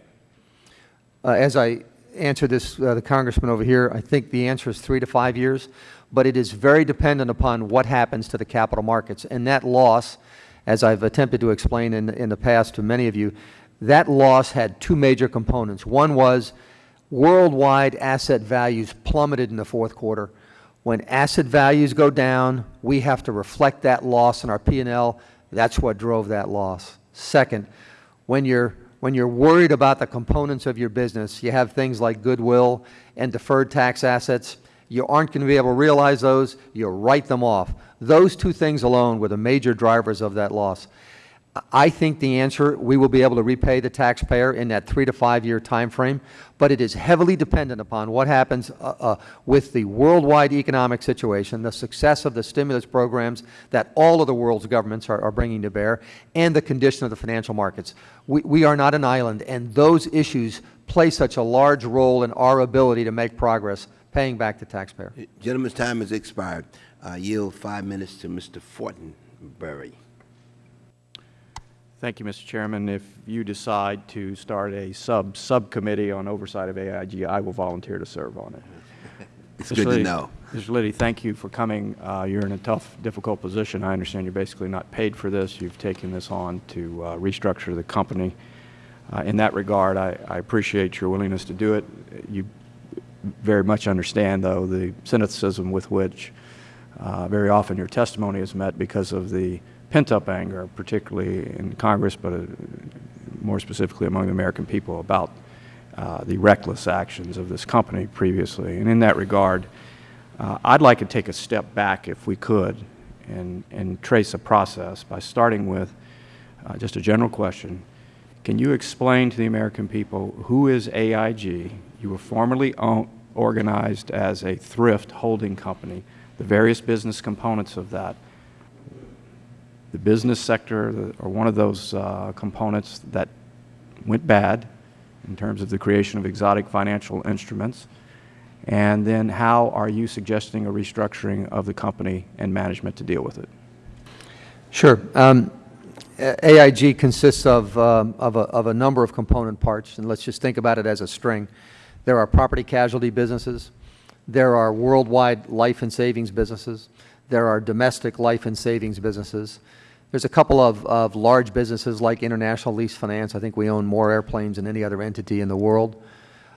Uh, As I answer this, uh, the congressman over here, I think the answer is three to five years, but it is very dependent upon what happens to the capital markets. And that loss, as I've attempted to explain in, in the past to many of you, that loss had two major components. One was worldwide asset values plummeted in the fourth quarter. When asset values go down, we have to reflect that loss in our P&L. That's what drove that loss. Second, when you're when you're worried about the components of your business, you have things like goodwill and deferred tax assets. You aren't going to be able to realize those. You write them off. Those two things alone were the major drivers of that loss. I think the answer, we will be able to repay the taxpayer in that three to five-year time frame, but it is heavily dependent upon what happens uh, uh, with the worldwide economic situation, the success of the stimulus programs that all of the world's governments are, are bringing to bear, and the condition of the financial markets. We, we are not an island, and those issues play such a large role in our ability to make progress paying back the taxpayer. Gentleman's time has expired. I yield five minutes to Mr. Fortenberry. Thank you, Mr. Chairman. If you decide to start a sub-subcommittee on oversight of AIG, I will volunteer to serve on it. It's Mr. good to Liddy- know. Mr. Liddy, thank you for coming. Uh, You're in a tough, difficult position. I understand you're basically not paid for this. You've taken this on to uh, restructure the company. Uh, In that regard, I I appreciate your willingness to do it. You very much understand, though, the cynicism with which uh, very often your testimony is met because of the pent-up anger, particularly in Congress, but uh, more specifically among the American people, about uh, the reckless actions of this company previously. And in that regard, uh, I'd like to take a step back, if we could, and, and trace a process by starting with uh, just a general question. Can you explain to the American people who is AIG? You were formerly organized as a thrift holding company, the various business components of that. The business sector, or one of those uh, components that went bad in terms of the creation of exotic financial instruments. And then how are you suggesting a restructuring of the company and management to deal with it? Sure. Um, AIG consists of, um, of, a, of a number of component parts, and let's just think about it as a string. There are property casualty businesses. There are worldwide life and savings businesses. There are domestic life and savings businesses. There's a couple of, of large businesses like International Lease Finance. I think we own more airplanes than any other entity in the world.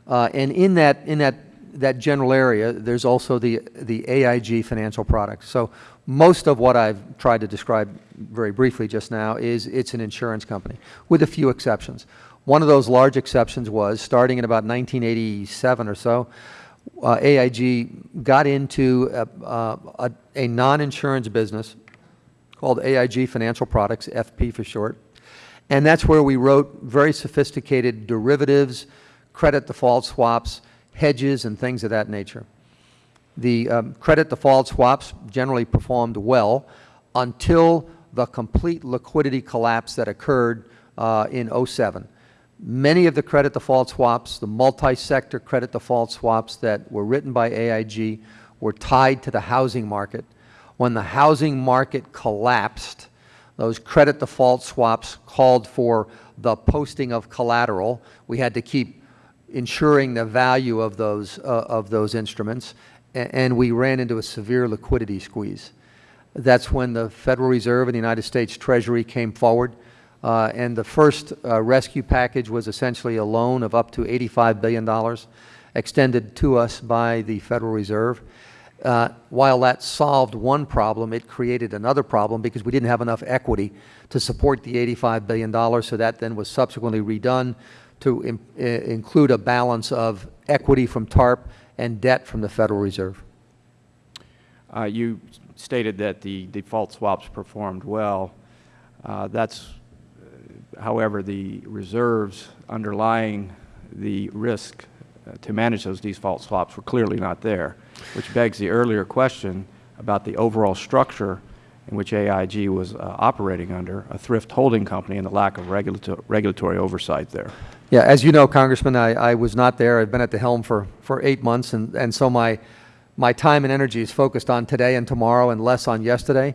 Uh, and in that, in that, that general area, there's also the, the AIG financial products. So most of what I've tried to describe very briefly just now is it's an insurance company, with a few exceptions. One of those large exceptions was, starting in about 1987 or so, uh, AIG got into a, uh, a, a non-insurance business called AIG Financial Products, FP for short. And that's where we wrote very sophisticated derivatives, credit default swaps, hedges, and things of that nature. The um, credit default swaps generally performed well until the complete liquidity collapse that occurred uh, in 07. Many of the credit default swaps, the multi-sector credit default swaps that were written by AIG were tied to the housing market. When the housing market collapsed, those credit default swaps called for the posting of collateral. We had to keep ensuring the value of those, uh, of those instruments, and we ran into a severe liquidity squeeze. That's when the Federal Reserve and the United States Treasury came forward, uh, and the first uh, rescue package was essentially a loan of up to $85 billion extended to us by the Federal Reserve. Uh, while that solved one problem, it created another problem because we didn't have enough equity to support the $85 billion, so that then was subsequently redone to im- i- include a balance of equity from TARP and debt from the Federal Reserve. Uh, You stated that the default swaps performed well. Uh, That's, uh, however, the reserves underlying the risk uh, to manage those default swaps were clearly not there, which begs the earlier question about the overall structure in which AIG was uh, operating under, a thrift holding company, and the lack of regulato- regulatory oversight there. Yeah, as you know, Congressman, I, I was not there. I've been at the helm for, for eight months, and, and so my, my time and energy is focused on today and tomorrow and less on yesterday.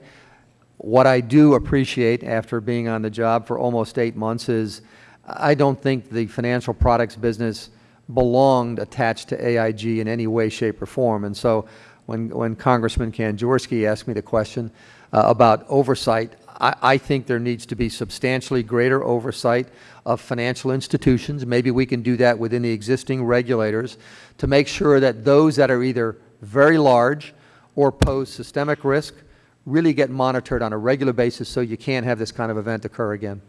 What I do appreciate after being on the job for almost eight months is I don't think the financial products business belonged attached to AIG in any way, shape, or form. And so when, when Congressman Kanjorski asked me the question uh, about oversight, I, I think there needs to be substantially greater oversight of financial institutions. Maybe we can do that within the existing regulators to make sure that those that are either very large or pose systemic risk really get monitored on a regular basis so you can't have this kind of event occur again.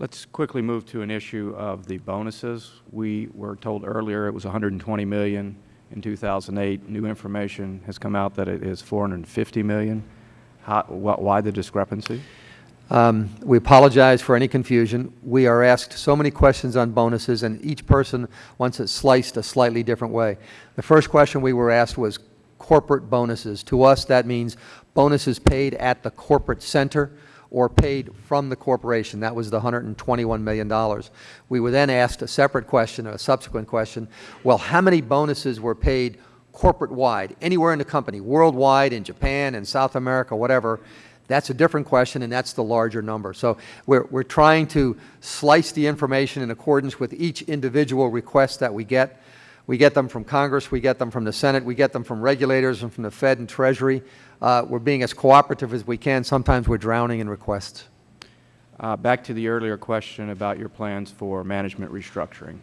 Let's quickly move to an issue of the bonuses. We were told earlier it was 120 million in 2008. New information has come out that it is 450 million. How, wh- why the discrepancy? Um, We apologize for any confusion. We are asked so many questions on bonuses, and each person wants it sliced a slightly different way. The first question we were asked was corporate bonuses. To us, that means bonuses paid at the corporate center or paid from the corporation. That was the $121 million. We were then asked a separate question, a subsequent question, well, how many bonuses were paid corporate-wide, anywhere in the company, worldwide, in Japan, in South America, whatever? That's a different question, and that's the larger number. So we're, we're trying to slice the information in accordance with each individual request that we get. We get them from Congress, we get them from the Senate, we get them from regulators and from the Fed and Treasury. Uh, we're being as cooperative as we can. Sometimes we're drowning in requests. Uh, Back to the earlier question about your plans for management restructuring.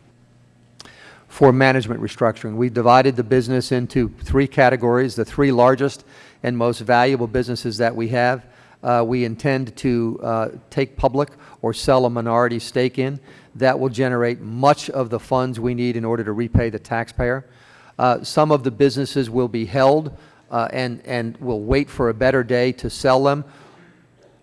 For management restructuring, we divided the business into three categories, the three largest and most valuable businesses that we have. uh, We intend to uh, take public or sell a minority stake in. That will generate much of the funds we need in order to repay the taxpayer. Uh, Some of the businesses will be held uh, and, and will wait for a better day to sell them.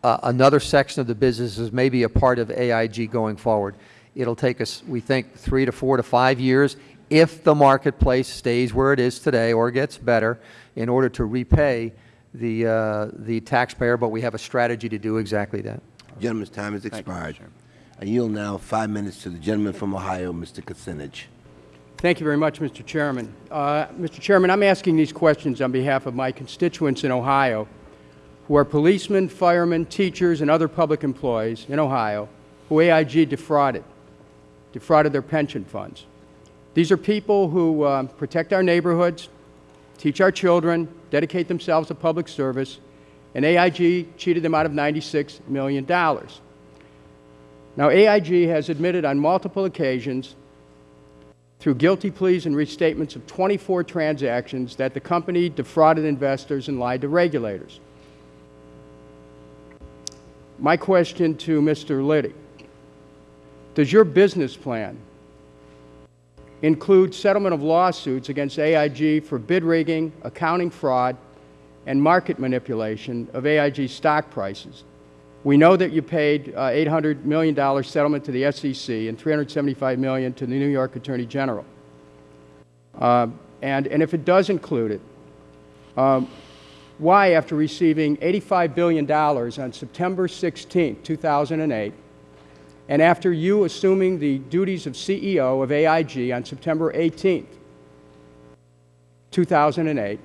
Uh, Another section of the business is maybe a part of AIG going forward. It'll take us, we think, three to four to five years if the marketplace stays where it is today or gets better in order to repay the, uh, the taxpayer, but we have a strategy to do exactly that. Gentleman's time has expired. Chairman. I yield now five minutes to the gentleman from Ohio, Mr. Kucinich. Thank you very much, Mr. Chairman. Uh, Mr. Chairman, I'm asking these questions on behalf of my constituents in Ohio, who are policemen, firemen, teachers, and other public employees in Ohio who AIG defrauded, defrauded their pension funds. These are people who um, protect our neighborhoods, teach our children, dedicate themselves to public service, and AIG cheated them out of $96 million. Now, AIG has admitted on multiple occasions through guilty pleas and restatements of 24 transactions that the company defrauded investors and lied to regulators. My question to Mr. Liddy, does your business plan include settlement of lawsuits against AIG for bid rigging, accounting fraud, and market manipulation of AIG stock prices? We know that you paid uh, $800 million settlement to the SEC and 375 million to the New York Attorney General. Uh, and, and if it does include it, um, why, after receiving $85 billion on September 16, 2008, and after you assuming the duties of CEO of AIG on September 18, 2008,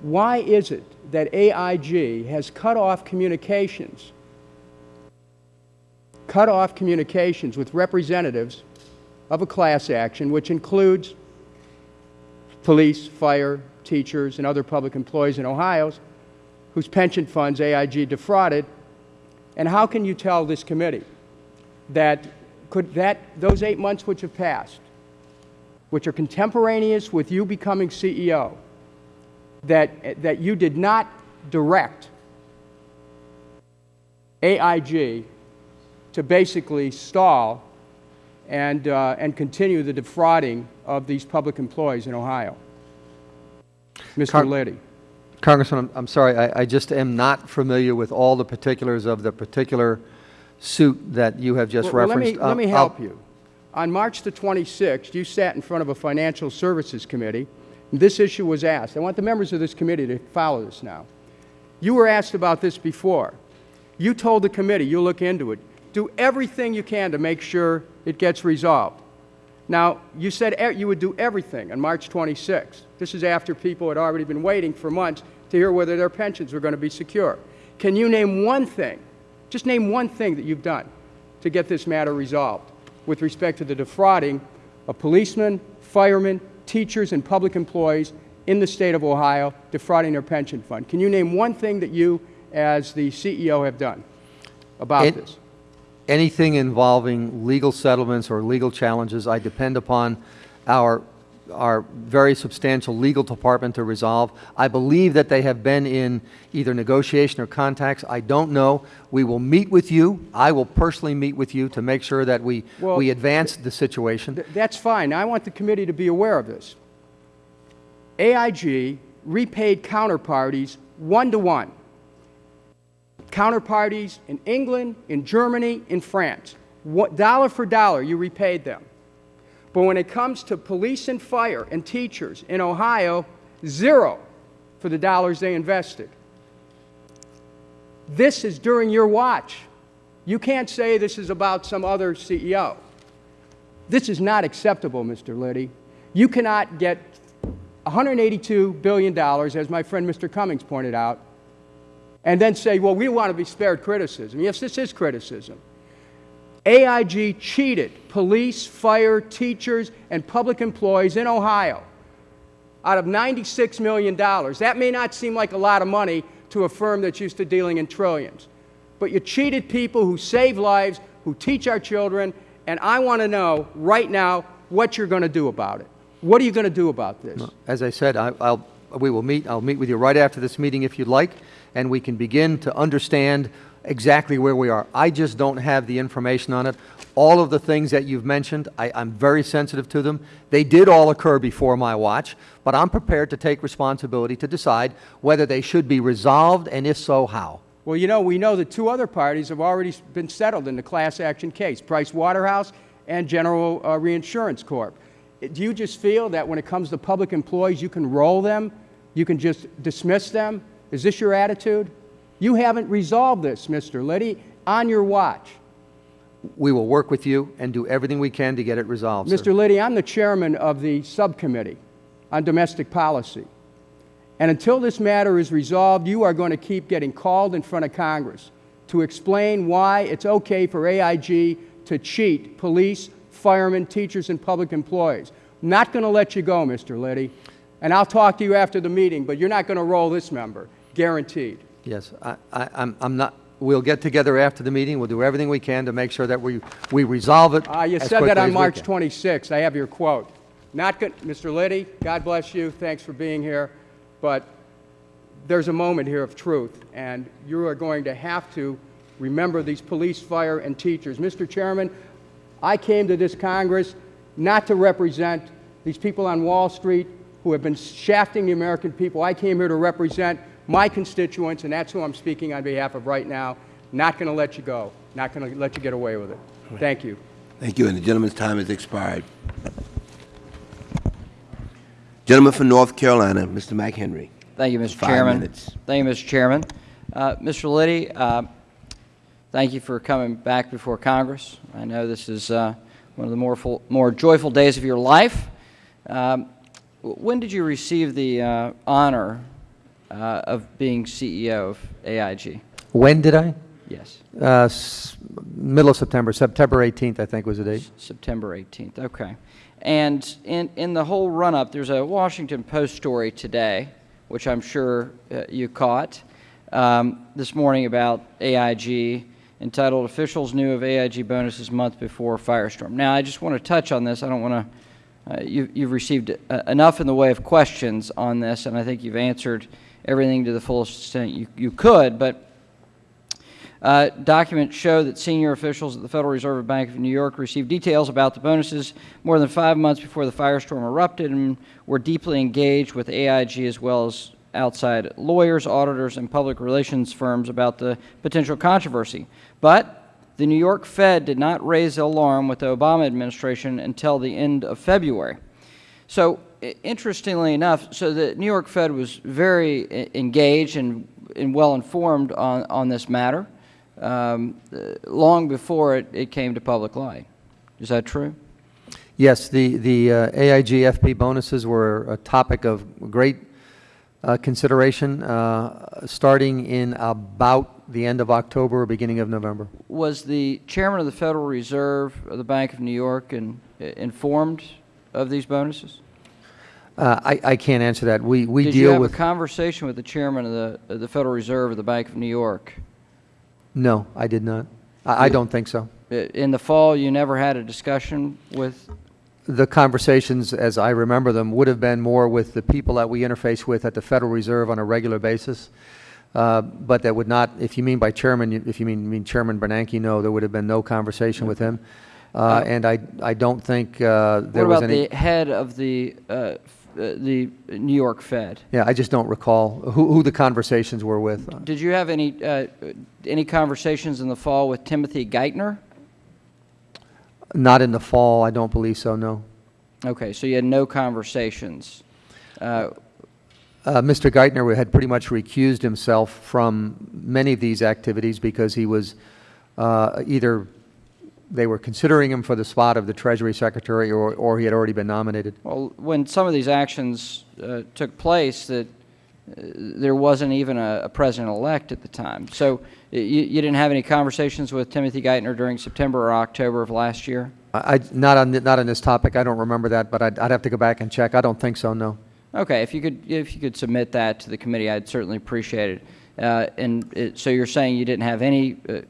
why is it that AIG has cut off communications, cut off communications with representatives of a class action, which includes police, fire, teachers, and other public employees in Ohio whose pension funds AIG defrauded? And how can you tell this committee that could that those eight months which have passed, which are contemporaneous with you becoming CEO, that, that you did not direct AIG to basically stall and, uh, and continue the defrauding of these public employees in Ohio. Mr. Liddy. Congressman, I'm, I'm sorry, I, I just am not familiar with all the particulars of the particular suit that you have just Well, well, referenced. Let me, let me Uh, help I'll- you. On March the 26th, you sat in front of a Financial Services Committee, this issue was asked. I want the members of this committee to follow this now. You were asked about this before. You told the committee, you'll look into it, do everything you can to make sure it gets resolved. Now, you said you would do everything on March 26th. This is after people had already been waiting for months to hear whether their pensions were going to be secure. Can you name one thing, just name one thing that you've done to get this matter resolved with respect to the defrauding of policemen, firemen, teachers, and public employees in the state of Ohio defrauding their pension fund? Can you name one thing that you, as the CEO, have done about It- this? anything involving legal settlements or legal challenges, I depend upon our, our very substantial legal department to resolve. I believe that they have been in either negotiation or contacts. I don't know. We will meet with you. I will personally meet with you to make sure that we, Well, we advance the situation. Th- That's fine. I want the committee to be aware of this. AIG repaid counterparties one to one. Counterparties in England, in Germany, in France. What, dollar for dollar, you repaid them. But when it comes to police and fire and teachers in Ohio, zero for the dollars they invested. This is during your watch. You can't say this is about some other CEO. This is not acceptable, Mr. Liddy. You cannot get $182 billion, as my friend Mr. Cummings pointed out, and then say, well, we want to be spared criticism. Yes, this is criticism. AIG cheated police, fire, teachers, and public employees in Ohio out of $96 million. That may not seem like a lot of money to a firm that's used to dealing in trillions. but you cheated people who save lives, who teach our children, and I want to know right now what you're going to do about it. What are you going to do about this? As I said, I, I'll, we will meet, I'll meet with you right after this meeting if you'd like, and we can begin to understand exactly where we are. I just don't have the information on it. All of the things that you've mentioned, I, I'm very sensitive to them. They did all occur before my watch, but I'm prepared to take responsibility to decide whether they should be resolved, and if so, how. Well, you know, we know that two other parties have already been settled in the class action case, Price Waterhouse and General uh, Reinsurance Corp. Do you just feel that when it comes to public employees, you can roll them? You can just dismiss them? Is this your attitude? You haven't resolved this, Mr. Liddy, on your watch. We will work with you and do everything we can to get it resolved, sir. Mr. Liddy, I'm the chairman of the subcommittee on domestic policy. And until this matter is resolved, you are going to keep getting called in front of Congress to explain why it's okay for AIG to cheat police, firemen, teachers, and public employees. Not going to let you go, Mr. Liddy. And I'll talk to you after the meeting, but you're not going to roll this member, guaranteed. Yes, I, I, I'm, I'm not, we'll get together after the meeting, we'll do everything we can to make sure that we, we resolve it Uh, you as said that on we March can. 26th. I have your quote. Not good, Mr. Liddy, God bless you. Thanks for being here. But there's a moment here of truth, and you are going to have to remember these police, fire, and teachers. Mr. Chairman, I came to this Congress not to represent these people on Wall Street who have been shafting the American people. I came here to represent my constituents, and that's who I'm speaking on behalf of right now. Not going to let you go. Not going to let you get away with it. Thank you. Thank you, and the gentleman's time has expired. Gentleman from North Carolina, Mr. McHenry. Thank you, Mr. Five Chairman. minutes. Thank you, Mr. Chairman. Uh, Mr. Liddy, uh, thank you for coming back before Congress. I know this is uh, one of the more, full, more joyful days of your life. Um, when did you receive the uh, honor uh, of being CEO of AIG? When did I? Yes, Uh, s- middle of September, September 18th, I think was the date. September 18th. Okay. And in, in the whole run up, there's a Washington Post story today, which I'm sure uh, you caught um, this morning about AIG entitled Officials Knew of AIG Bonuses Month Before Firestorm. Now, I just want to touch on this. I don't want to, uh, you, you've received uh, enough in the way of questions on this, and I think you've answered everything to the fullest extent you, you could, but uh, documents show that senior officials at the Federal Reserve Bank of New York received details about the bonuses more than five months before the firestorm erupted and were deeply engaged with AIG as well as outside lawyers, auditors, and public relations firms about the potential controversy. But the New York Fed did not raise alarm with the Obama administration until the end of February. So, interestingly enough, so the New York Fed was very engaged and, and well informed on, on this matter um, long before it, it came to public light. Is that true? Yes, the, the uh, AIG FP bonuses were a topic of great uh, consideration, uh, starting in about the end of October or beginning of November. Was the chairman of the Federal Reserve of the Bank of New York in, informed of these bonuses? Uh, I, I can't answer that. We, we Did you deal have with, a conversation with the chairman of the, of the Federal Reserve of the Bank of New York? no, I did not. I, I don't think so. I- In the fall, you never had a discussion with The conversations, as I remember them, would have been more with the people that we interface with at the Federal Reserve on a regular basis. Uh, But that would not, if you mean by chairman, you- if you mean, mean Chairman Bernanke, no, there would have been no conversation with him. Uh, And I, I don't think uh, there What was about any. the head of the, uh, uh, the New York Fed? Yeah, I just don't recall who, who the conversations were with. Did you have any, uh, any conversations in the fall with Timothy Geithner? Not in the fall, I don't believe so, no. Okay, so you had no conversations. Uh, Uh, Mr. Geithner had pretty much recused himself from many of these activities because he was uh, either, they were considering him for the spot of the Treasury Secretary or, or he had already been nominated. Well, when some of these actions uh, took place, that uh, there wasn't even a, a president-elect at the time. So you, you didn't have any conversations with Timothy Geithner during September or October of last year? I, I- not on, not on this topic, I don't remember that, but I'd, I'd have to go back and check. I don't think so, no. Okay, if you could, if you could submit that to the committee, I'd certainly appreciate it. Uh, And it- so you're saying you didn't have any, uh,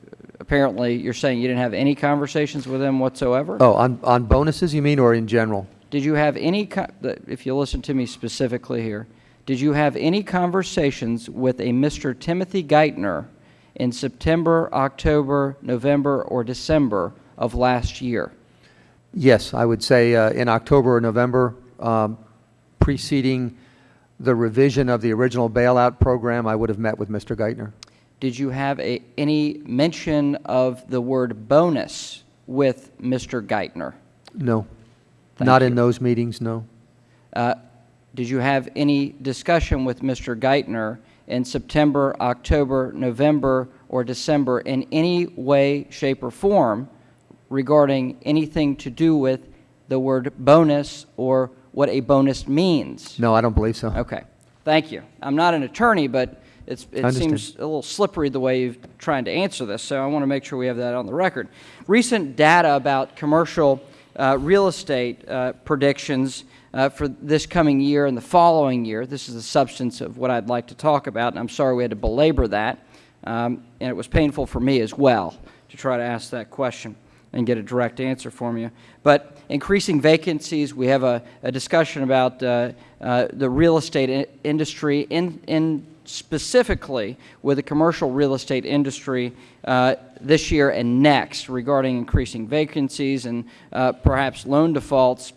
apparently, you're saying you didn't have any conversations with them whatsoever? Oh, on, on bonuses, you mean, or in general? Did you have any, if you listen to me specifically here, did you have any conversations with a Mr. Timothy Geithner in September, October, November, or December of last year? Yes, I would say uh, in October or November, um, preceding the revision of the original bailout program, I would have met with Mr. Geithner. Did you have a, any mention of the word bonus with Mr. Geithner? No. Thank Not in those meetings, no. Uh, Did you have any discussion with Mr. Geithner in September, October, November, or December in any way, shape, or form regarding anything to do with the word bonus or what a bonus means? No, I don't believe so. Okay, thank you. I'm not an attorney, but it's, it seems a little slippery the way you're trying to answer this, so I want to make sure we have that on the record. Recent data about commercial uh, real estate uh, predictions uh, for this coming year and the following year, this is the substance of what I'd like to talk about, and I'm sorry we had to belabor that, um, and it was painful for me as well to try to ask that question and get a direct answer from you. But increasing vacancies, we have a, a discussion about uh, uh, the real estate industry, in, in specifically with the commercial real estate industry uh, this year and next regarding increasing vacancies and uh, perhaps loan defaults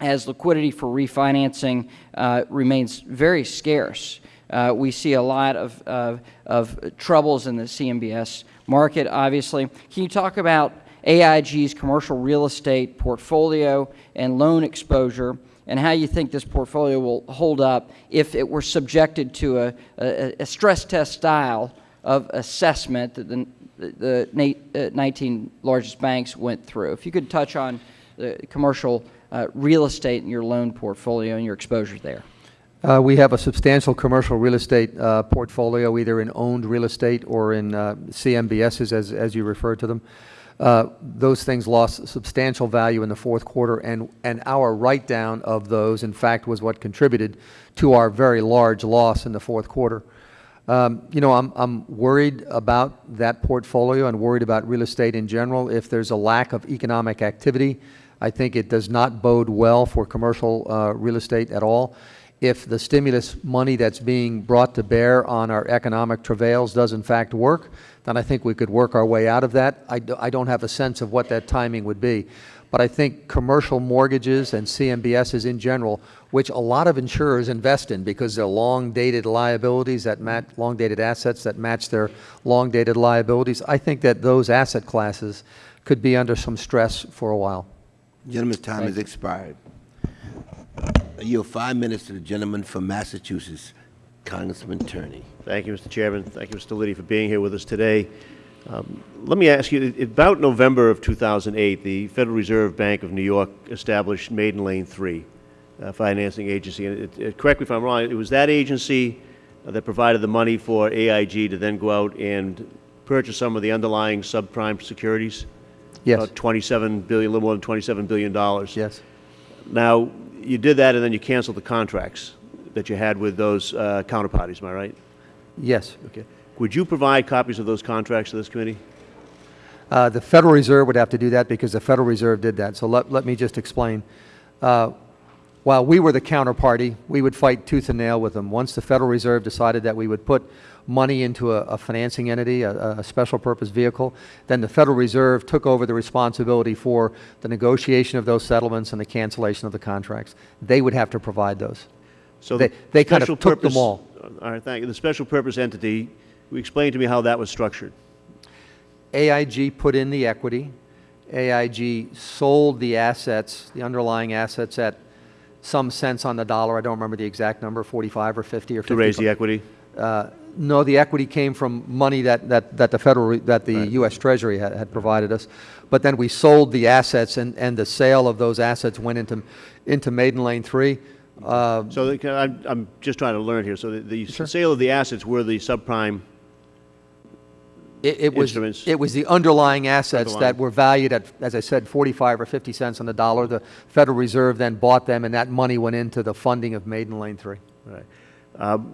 as liquidity for refinancing uh, remains very scarce. Uh, we see a lot of, of, of troubles in the CMBS market, obviously. Can you talk about AIG's commercial real estate portfolio and loan exposure and how you think this portfolio will hold up if it were subjected to a, a, a stress test style of assessment that the, the uh, 19 largest banks went through? If you could touch on the commercial uh, real estate in your loan portfolio and your exposure there. Uh, We have a substantial commercial real estate uh, portfolio, either in owned real estate or in uh, CMBSs, as, as you refer to them. Uh, Those things lost substantial value in the fourth quarter, and, and our write-down of those, in fact, was what contributed to our very large loss in the fourth quarter. Um, You know, I'm, I'm worried about that portfolio and worried about real estate in general. If there's a lack of economic activity, I think it does not bode well for commercial uh, real estate at all. If the stimulus money that's being brought to bear on our economic travails does in fact work, then I think we could work our way out of that. I, do, I don't have a sense of what that timing would be. But I think commercial mortgages and CMBSs in general, which a lot of insurers invest in because they're long-dated liabilities that match, long-dated assets that match their long-dated liabilities, I think that those asset classes could be under some stress for a while. Gentleman's time has expired. I yield five minutes to the gentleman from Massachusetts, Congressman Tierney. Thank you, Mr. Chairman. Thank you, Mr. Liddy, for being here with us today. Um, Let me ask you, about November of 2008, the Federal Reserve Bank of New York established Maiden Lane 3 uh, financing agency. And it- it- Correct me if I'm wrong, it was that agency uh, that provided the money for AIG to then go out and purchase some of the underlying subprime securities? Yes. About 27 billion, a little more than 27 billion dollars. Yes. Now, you did that and then you canceled the contracts that you had with those uh, counterparties, am I right? Yes. Okay. Would you provide copies of those contracts to this committee? Uh, The Federal Reserve would have to do that because the Federal Reserve did that. So let, let me just explain. Uh, While we were the counterparty, we would fight tooth and nail with them. Once the Federal Reserve decided that we would put money into a, a financing entity, a, a special purpose vehicle, then the Federal Reserve took over the responsibility for the negotiation of those settlements and the cancellation of the contracts. They would have to provide those. So They- the they kind of took them all. All right, thank you. The special purpose entity, explain to me how that was structured. AIG put in the equity. AIG sold the assets, the underlying assets at some cents on the dollar. I don't remember the exact number, 45 or 50 or 50. To raise the equity? Uh, No, the equity came from money that, that, that the Federal, that the U.S. Treasury had, had provided us. But then we sold the assets, and, and the sale of those assets went into, into Maiden Lane 3. Uh, So the- I'm, I'm just trying to learn here. So the- the sale of the assets were the subprime, It, it was, instruments. it was the underlying assets that were valued at, as I said, 45 or 50 cents on the dollar. The Federal Reserve then bought them, and that money went into the funding of Maiden Lane 3. right? Um,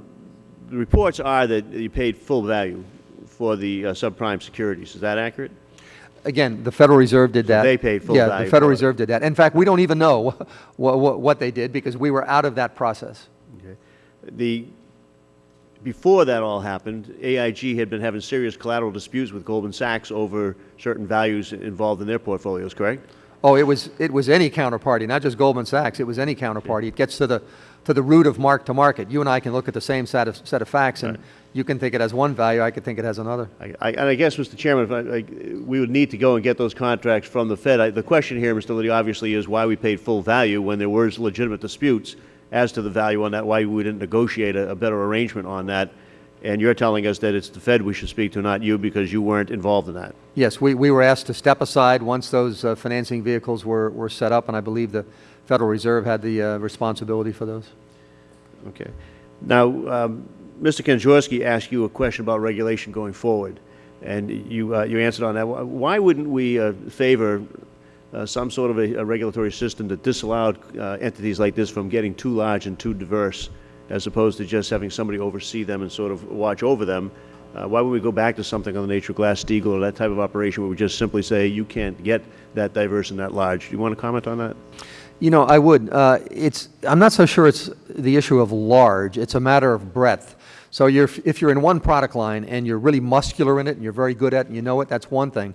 the reports are that you paid full value for the uh, subprime securities. Is that accurate? Again, the Federal Reserve did that. they paid full Yeah, value the Federal it. Reserve did that. In fact, we don't even know what, what, what they did because we were out of that process. Okay. The, before that all happened, AIG had been having serious collateral disputes with Goldman Sachs over certain values involved in their portfolios, correct? Oh, it was, it was any counterparty, not just Goldman Sachs, it was any counterparty. It gets to the, to the root of mark to market. You and I can look at the same set of, set of facts, and you can think it has one value, I could think it has another. I, I, and I guess, Mr. Chairman, if I, I, we would need to go and get those contracts from the Fed. I, the question here, Mr. Liddy, obviously is why we paid full value when there was legitimate disputes as to the value on that, why we didn't negotiate a, a better arrangement on that. And you're telling us that it's the Fed we should speak to, not you, because you weren't involved in that. Yes, we, we were asked to step aside once those uh, financing vehicles were, were set up, and I believe the Federal Reserve had the uh, responsibility for those. Okay. Now, um, Mr. Kanjorski asked you a question about regulation going forward, and you, uh, you answered on that. Why- wouldn't we uh, favor uh, some sort of a, a regulatory system that disallowed uh, entities like this from getting too large and too diverse, as opposed to just having somebody oversee them and sort of watch over them? Uh, why would we go back to something on the nature of Glass-Steagall or that type of operation where we just simply say, you can't get that diverse and that large? Do you want to comment on that? You know, I would. Uh, it's, I'm not so sure it's the issue of large. It's a matter of breadth. So you're, if you're in one product line and you're really muscular in it and you're very good at it and you know it, that's one thing.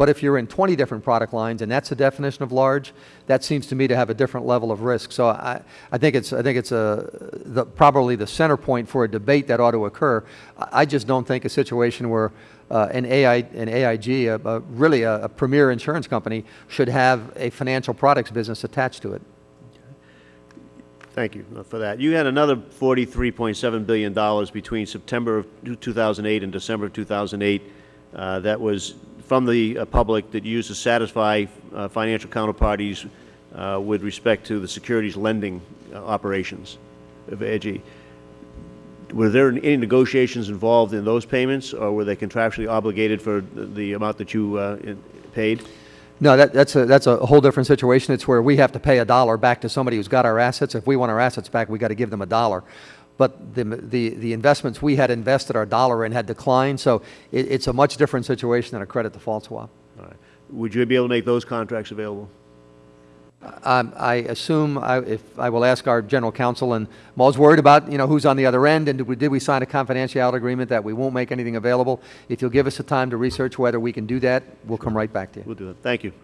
But if you're in 20 different product lines and that's the definition of large, that seems to me to have a different level of risk. So I, I think it's, I think it's a, the, probably the center point for a debate that ought to occur. I I just don't think a situation where uh, an, AI, an AIG, a, a, really a, a premier insurance company, should have a financial products business attached to it. Thank you uh, for that. You had another $43.7 billion between September of 2008 and December of 2008 uh, that was from the uh, public that used to satisfy uh, financial counterparties uh, with respect to the securities lending uh, operations of AIG. Were there any negotiations involved in those payments, or were they contractually obligated for the the amount that you uh, paid? No, that, that's, a, that's a whole different situation. It's where we have to pay a dollar back to somebody who's got our assets. If we want our assets back, we've got to give them a dollar. But the, the, the investments we had invested our dollar in had declined, so it, it's a much different situation than a credit default swap. All right. Would you be able to make those contracts available? Um, I assume I, if I will ask our general counsel, and I'm always worried about you know who's on the other end, and did we, did we sign a confidentiality agreement that we won't make anything available? If you'll give us the time to research whether we can do that, we'll come right back to you. We'll do that. Thank you.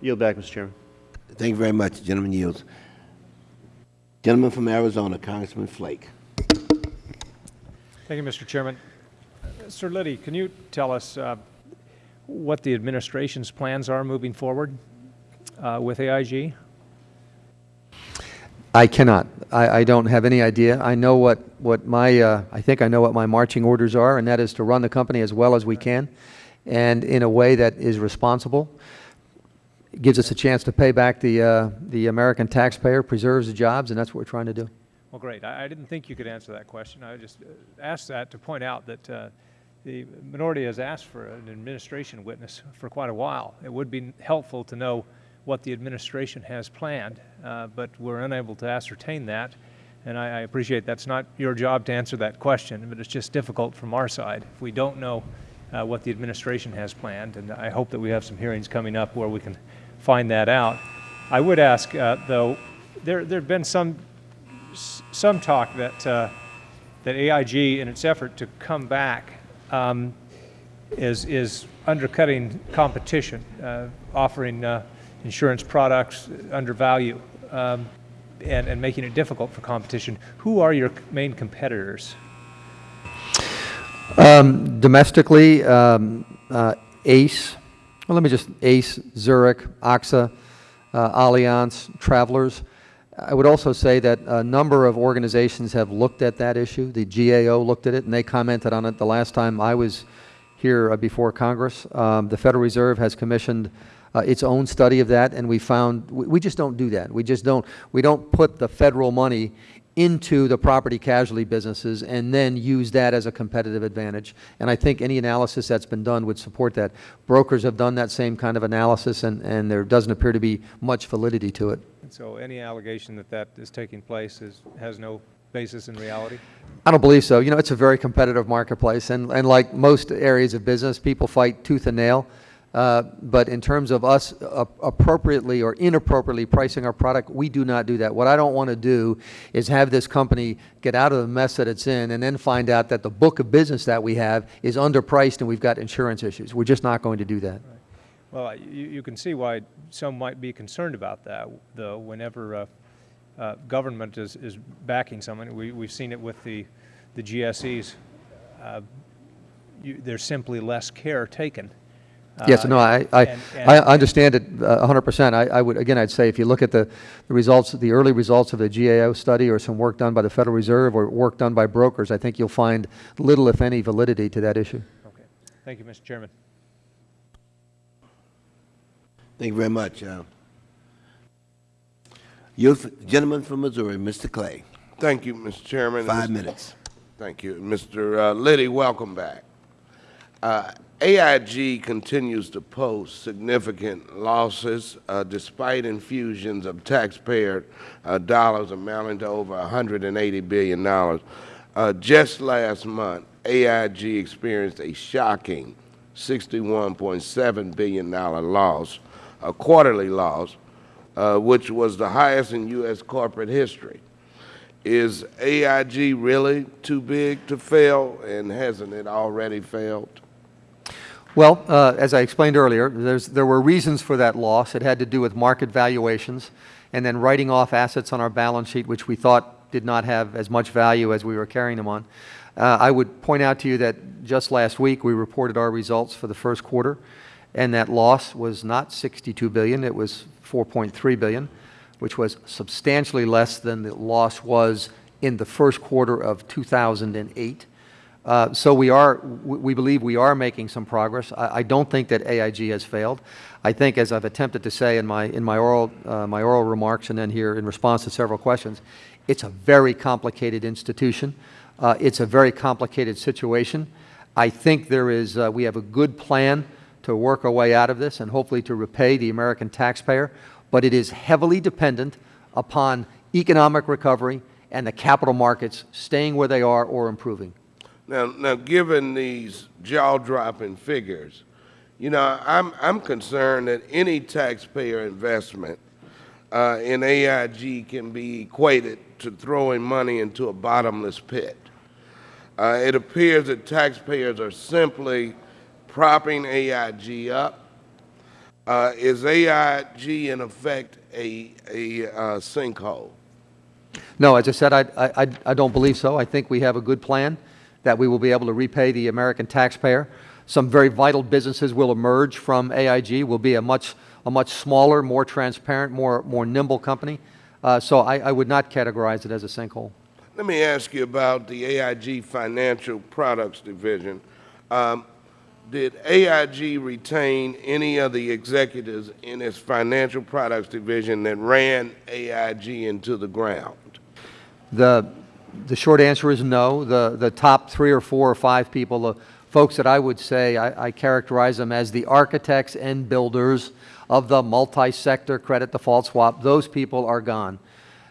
Yield back, Mr. Chairman. Thank you very much. Gentleman yields. Gentleman from Arizona, Congressman Flake. Thank you, Mr. Chairman. Sir Liddy, can you tell us uh, what the administration's plans are moving forward uh, with AIG? I cannot. I, I don't have any idea. I know what, what my, uh, I think I know what my marching orders are, and that is to run the company as well as we can and in a way that is responsible. It gives us a chance to pay back the, uh, the American taxpayer, preserves the jobs, and that's what we're trying to do. Well, great. I, I didn't think you could answer that question. I just uh, asked that to point out that uh, the minority has asked for an administration witness for quite a while. It would be helpful to know what the administration has planned, uh, but we're unable to ascertain that. And I, I appreciate that's not your job to answer that question, but it's just difficult from our side. If we don't know uh, what the administration has planned, and I hope that we have some hearings coming up where we can find that out. I would ask, uh, though, there there have been some some talk that uh, that AIG, in its effort to come back, um, is is undercutting competition, uh, offering uh, insurance products under value, um, and and making it difficult for competition. Who are your main competitors? Um, domestically, um, uh, ACE, well, let me just, ACE, Zurich, AXA, uh, Allianz, Travelers. I would also say that a number of organizations have looked at that issue. The GAO looked at it, and they commented on it the last time I was here uh, before Congress. Um, the Federal Reserve has commissioned uh, its own study of that, and we found we, we just don't do that. We just don't. We don't put the federal money into the property casualty businesses and then use that as a competitive advantage. And I think any analysis that's been done would support that. Brokers have done that same kind of analysis, and, and there doesn't appear to be much validity to it. And so, any allegation that that is taking place is has no basis in reality? I don't believe so. You know, it's a very competitive marketplace, and, and like most areas of business, people fight tooth and nail. Uh, but in terms of us uh, appropriately or inappropriately pricing our product, we do not do that. What I don't want to do is have this company get out of the mess that it's in and then find out that the book of business that we have is underpriced and we've got insurance issues. We're just not going to do that. Well, you, you can see why some might be concerned about that, though, whenever uh, uh, government is, is backing someone. We, we've seen it with the, the GSEs. Uh, you, there's simply less care taken. Yes, Uh, no, I, I, and- and- I understand it uh, 100%. I, I would, again, I'd say if you look at the, the results, the early results of the GAO study or some work done by the Federal Reserve or work done by brokers, I think you'll find little, if any, validity to that issue. Okay. Thank you, Mr. Chairman. Thank you very much. Uh, Youth, gentleman from Missouri, Mr. Clay, Thank you, Mr. Chairman. five Mr. minutes. Thank you. Mr. uh, Liddy, welcome back. Uh, AIG continues to post significant losses uh, despite infusions of taxpayer uh, dollars amounting to over $180 billion. Uh, Just last month, AIG experienced a shocking $61.7 billion loss, a quarterly loss, uh, which was the highest in U.S. corporate history. Is AIG really too big to fail, and hasn't it already failed? Well, uh, as I explained earlier, there's, there were reasons for that loss. It had to do with market valuations and then writing off assets on our balance sheet, which we thought did not have as much value as we were carrying them on. Uh, I would point out to you that just last week we reported our results for the first quarter, and that loss was not 62 billion, it was 4.3 billion, which was substantially less than the loss was in the first quarter of 2008. Uh, So we are, we believe we are making some progress. I I don't think that AIG has failed. I think, as I've attempted to say in my, in my oral, uh, my oral remarks and then here in response to several questions, it's a very complicated institution. Uh, It's a very complicated situation. I think there is, uh, we have a good plan to work our way out of this and hopefully to repay the American taxpayer, but it is heavily dependent upon economic recovery and the capital markets staying where they are or improving. Now, now, given these jaw-dropping figures, you know, I'm, I'm concerned that any taxpayer investment uh, in AIG can be equated to throwing money into a bottomless pit. Uh, it appears that taxpayers are simply propping AIG up. Uh, is AIG in effect a, a uh, sinkhole? No, as I said, I, I, I don't believe so. I think we have a good plan that we will be able to repay the American taxpayer. Some very vital businesses will emerge from AIG, will be a much, a much smaller, more transparent, more, more nimble company. Uh, so I, I would not categorize it as a sinkhole. Let me ask you about the AIG Financial Products Division. Um, did AIG retain any of the executives in its Financial Products Division that ran AIG into the ground? The, the short answer is no. The, the top three or four or five people, the folks that I would say, I, I characterize them as the architects and builders of the multi-sector credit default swap, those people are gone.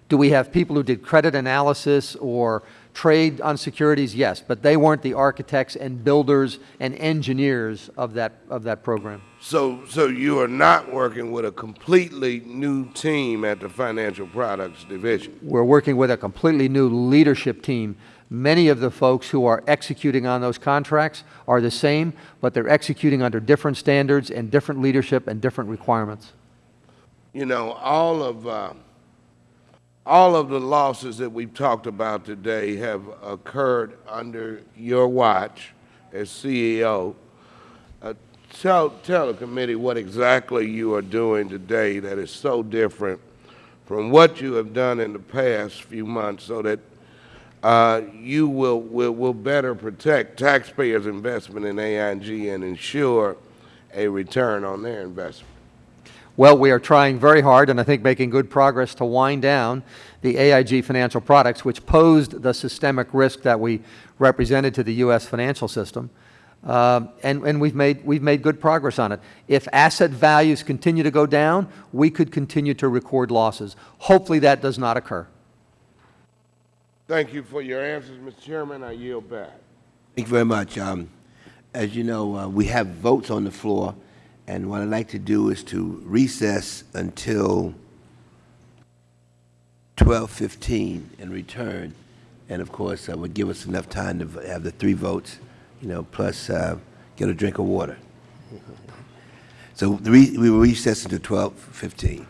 Do we have people who did credit analysis or trade on securities? Yes, but they weren't the architects and builders and engineers of that, of that program. So, so you are not working with a completely new team at the Financial Products Division? We're working with a completely new leadership team. Many of the folks who are executing on those contracts are the same, but they're executing under different standards and different leadership and different requirements. You know, all of, uh, all of the losses that we've talked about today have occurred under your watch as CEO. Uh, tell, tell the committee what exactly you are doing today that is so different from what you have done in the past few months so that uh, you will, will, will better protect taxpayers' investment in AIG and ensure a return on their investment. Well, we are trying very hard, and I think making good progress to wind down the AIG financial products, which posed the systemic risk that we represented to the U.S. financial system. Uh, and and we've, made, we've made good progress on it. If asset values continue to go down, we could continue to record losses. Hopefully that does not occur. Thank you for your answers, Mr. Chairman. I yield back. Thank you very much. Um, As you know, uh, we have votes on the floor, and what I'd like to do is to recess until 12:15 and return, and of course, uh, would give us enough time to have the three votes, you know, plus uh, get a drink of water. So we will recess until 12:15.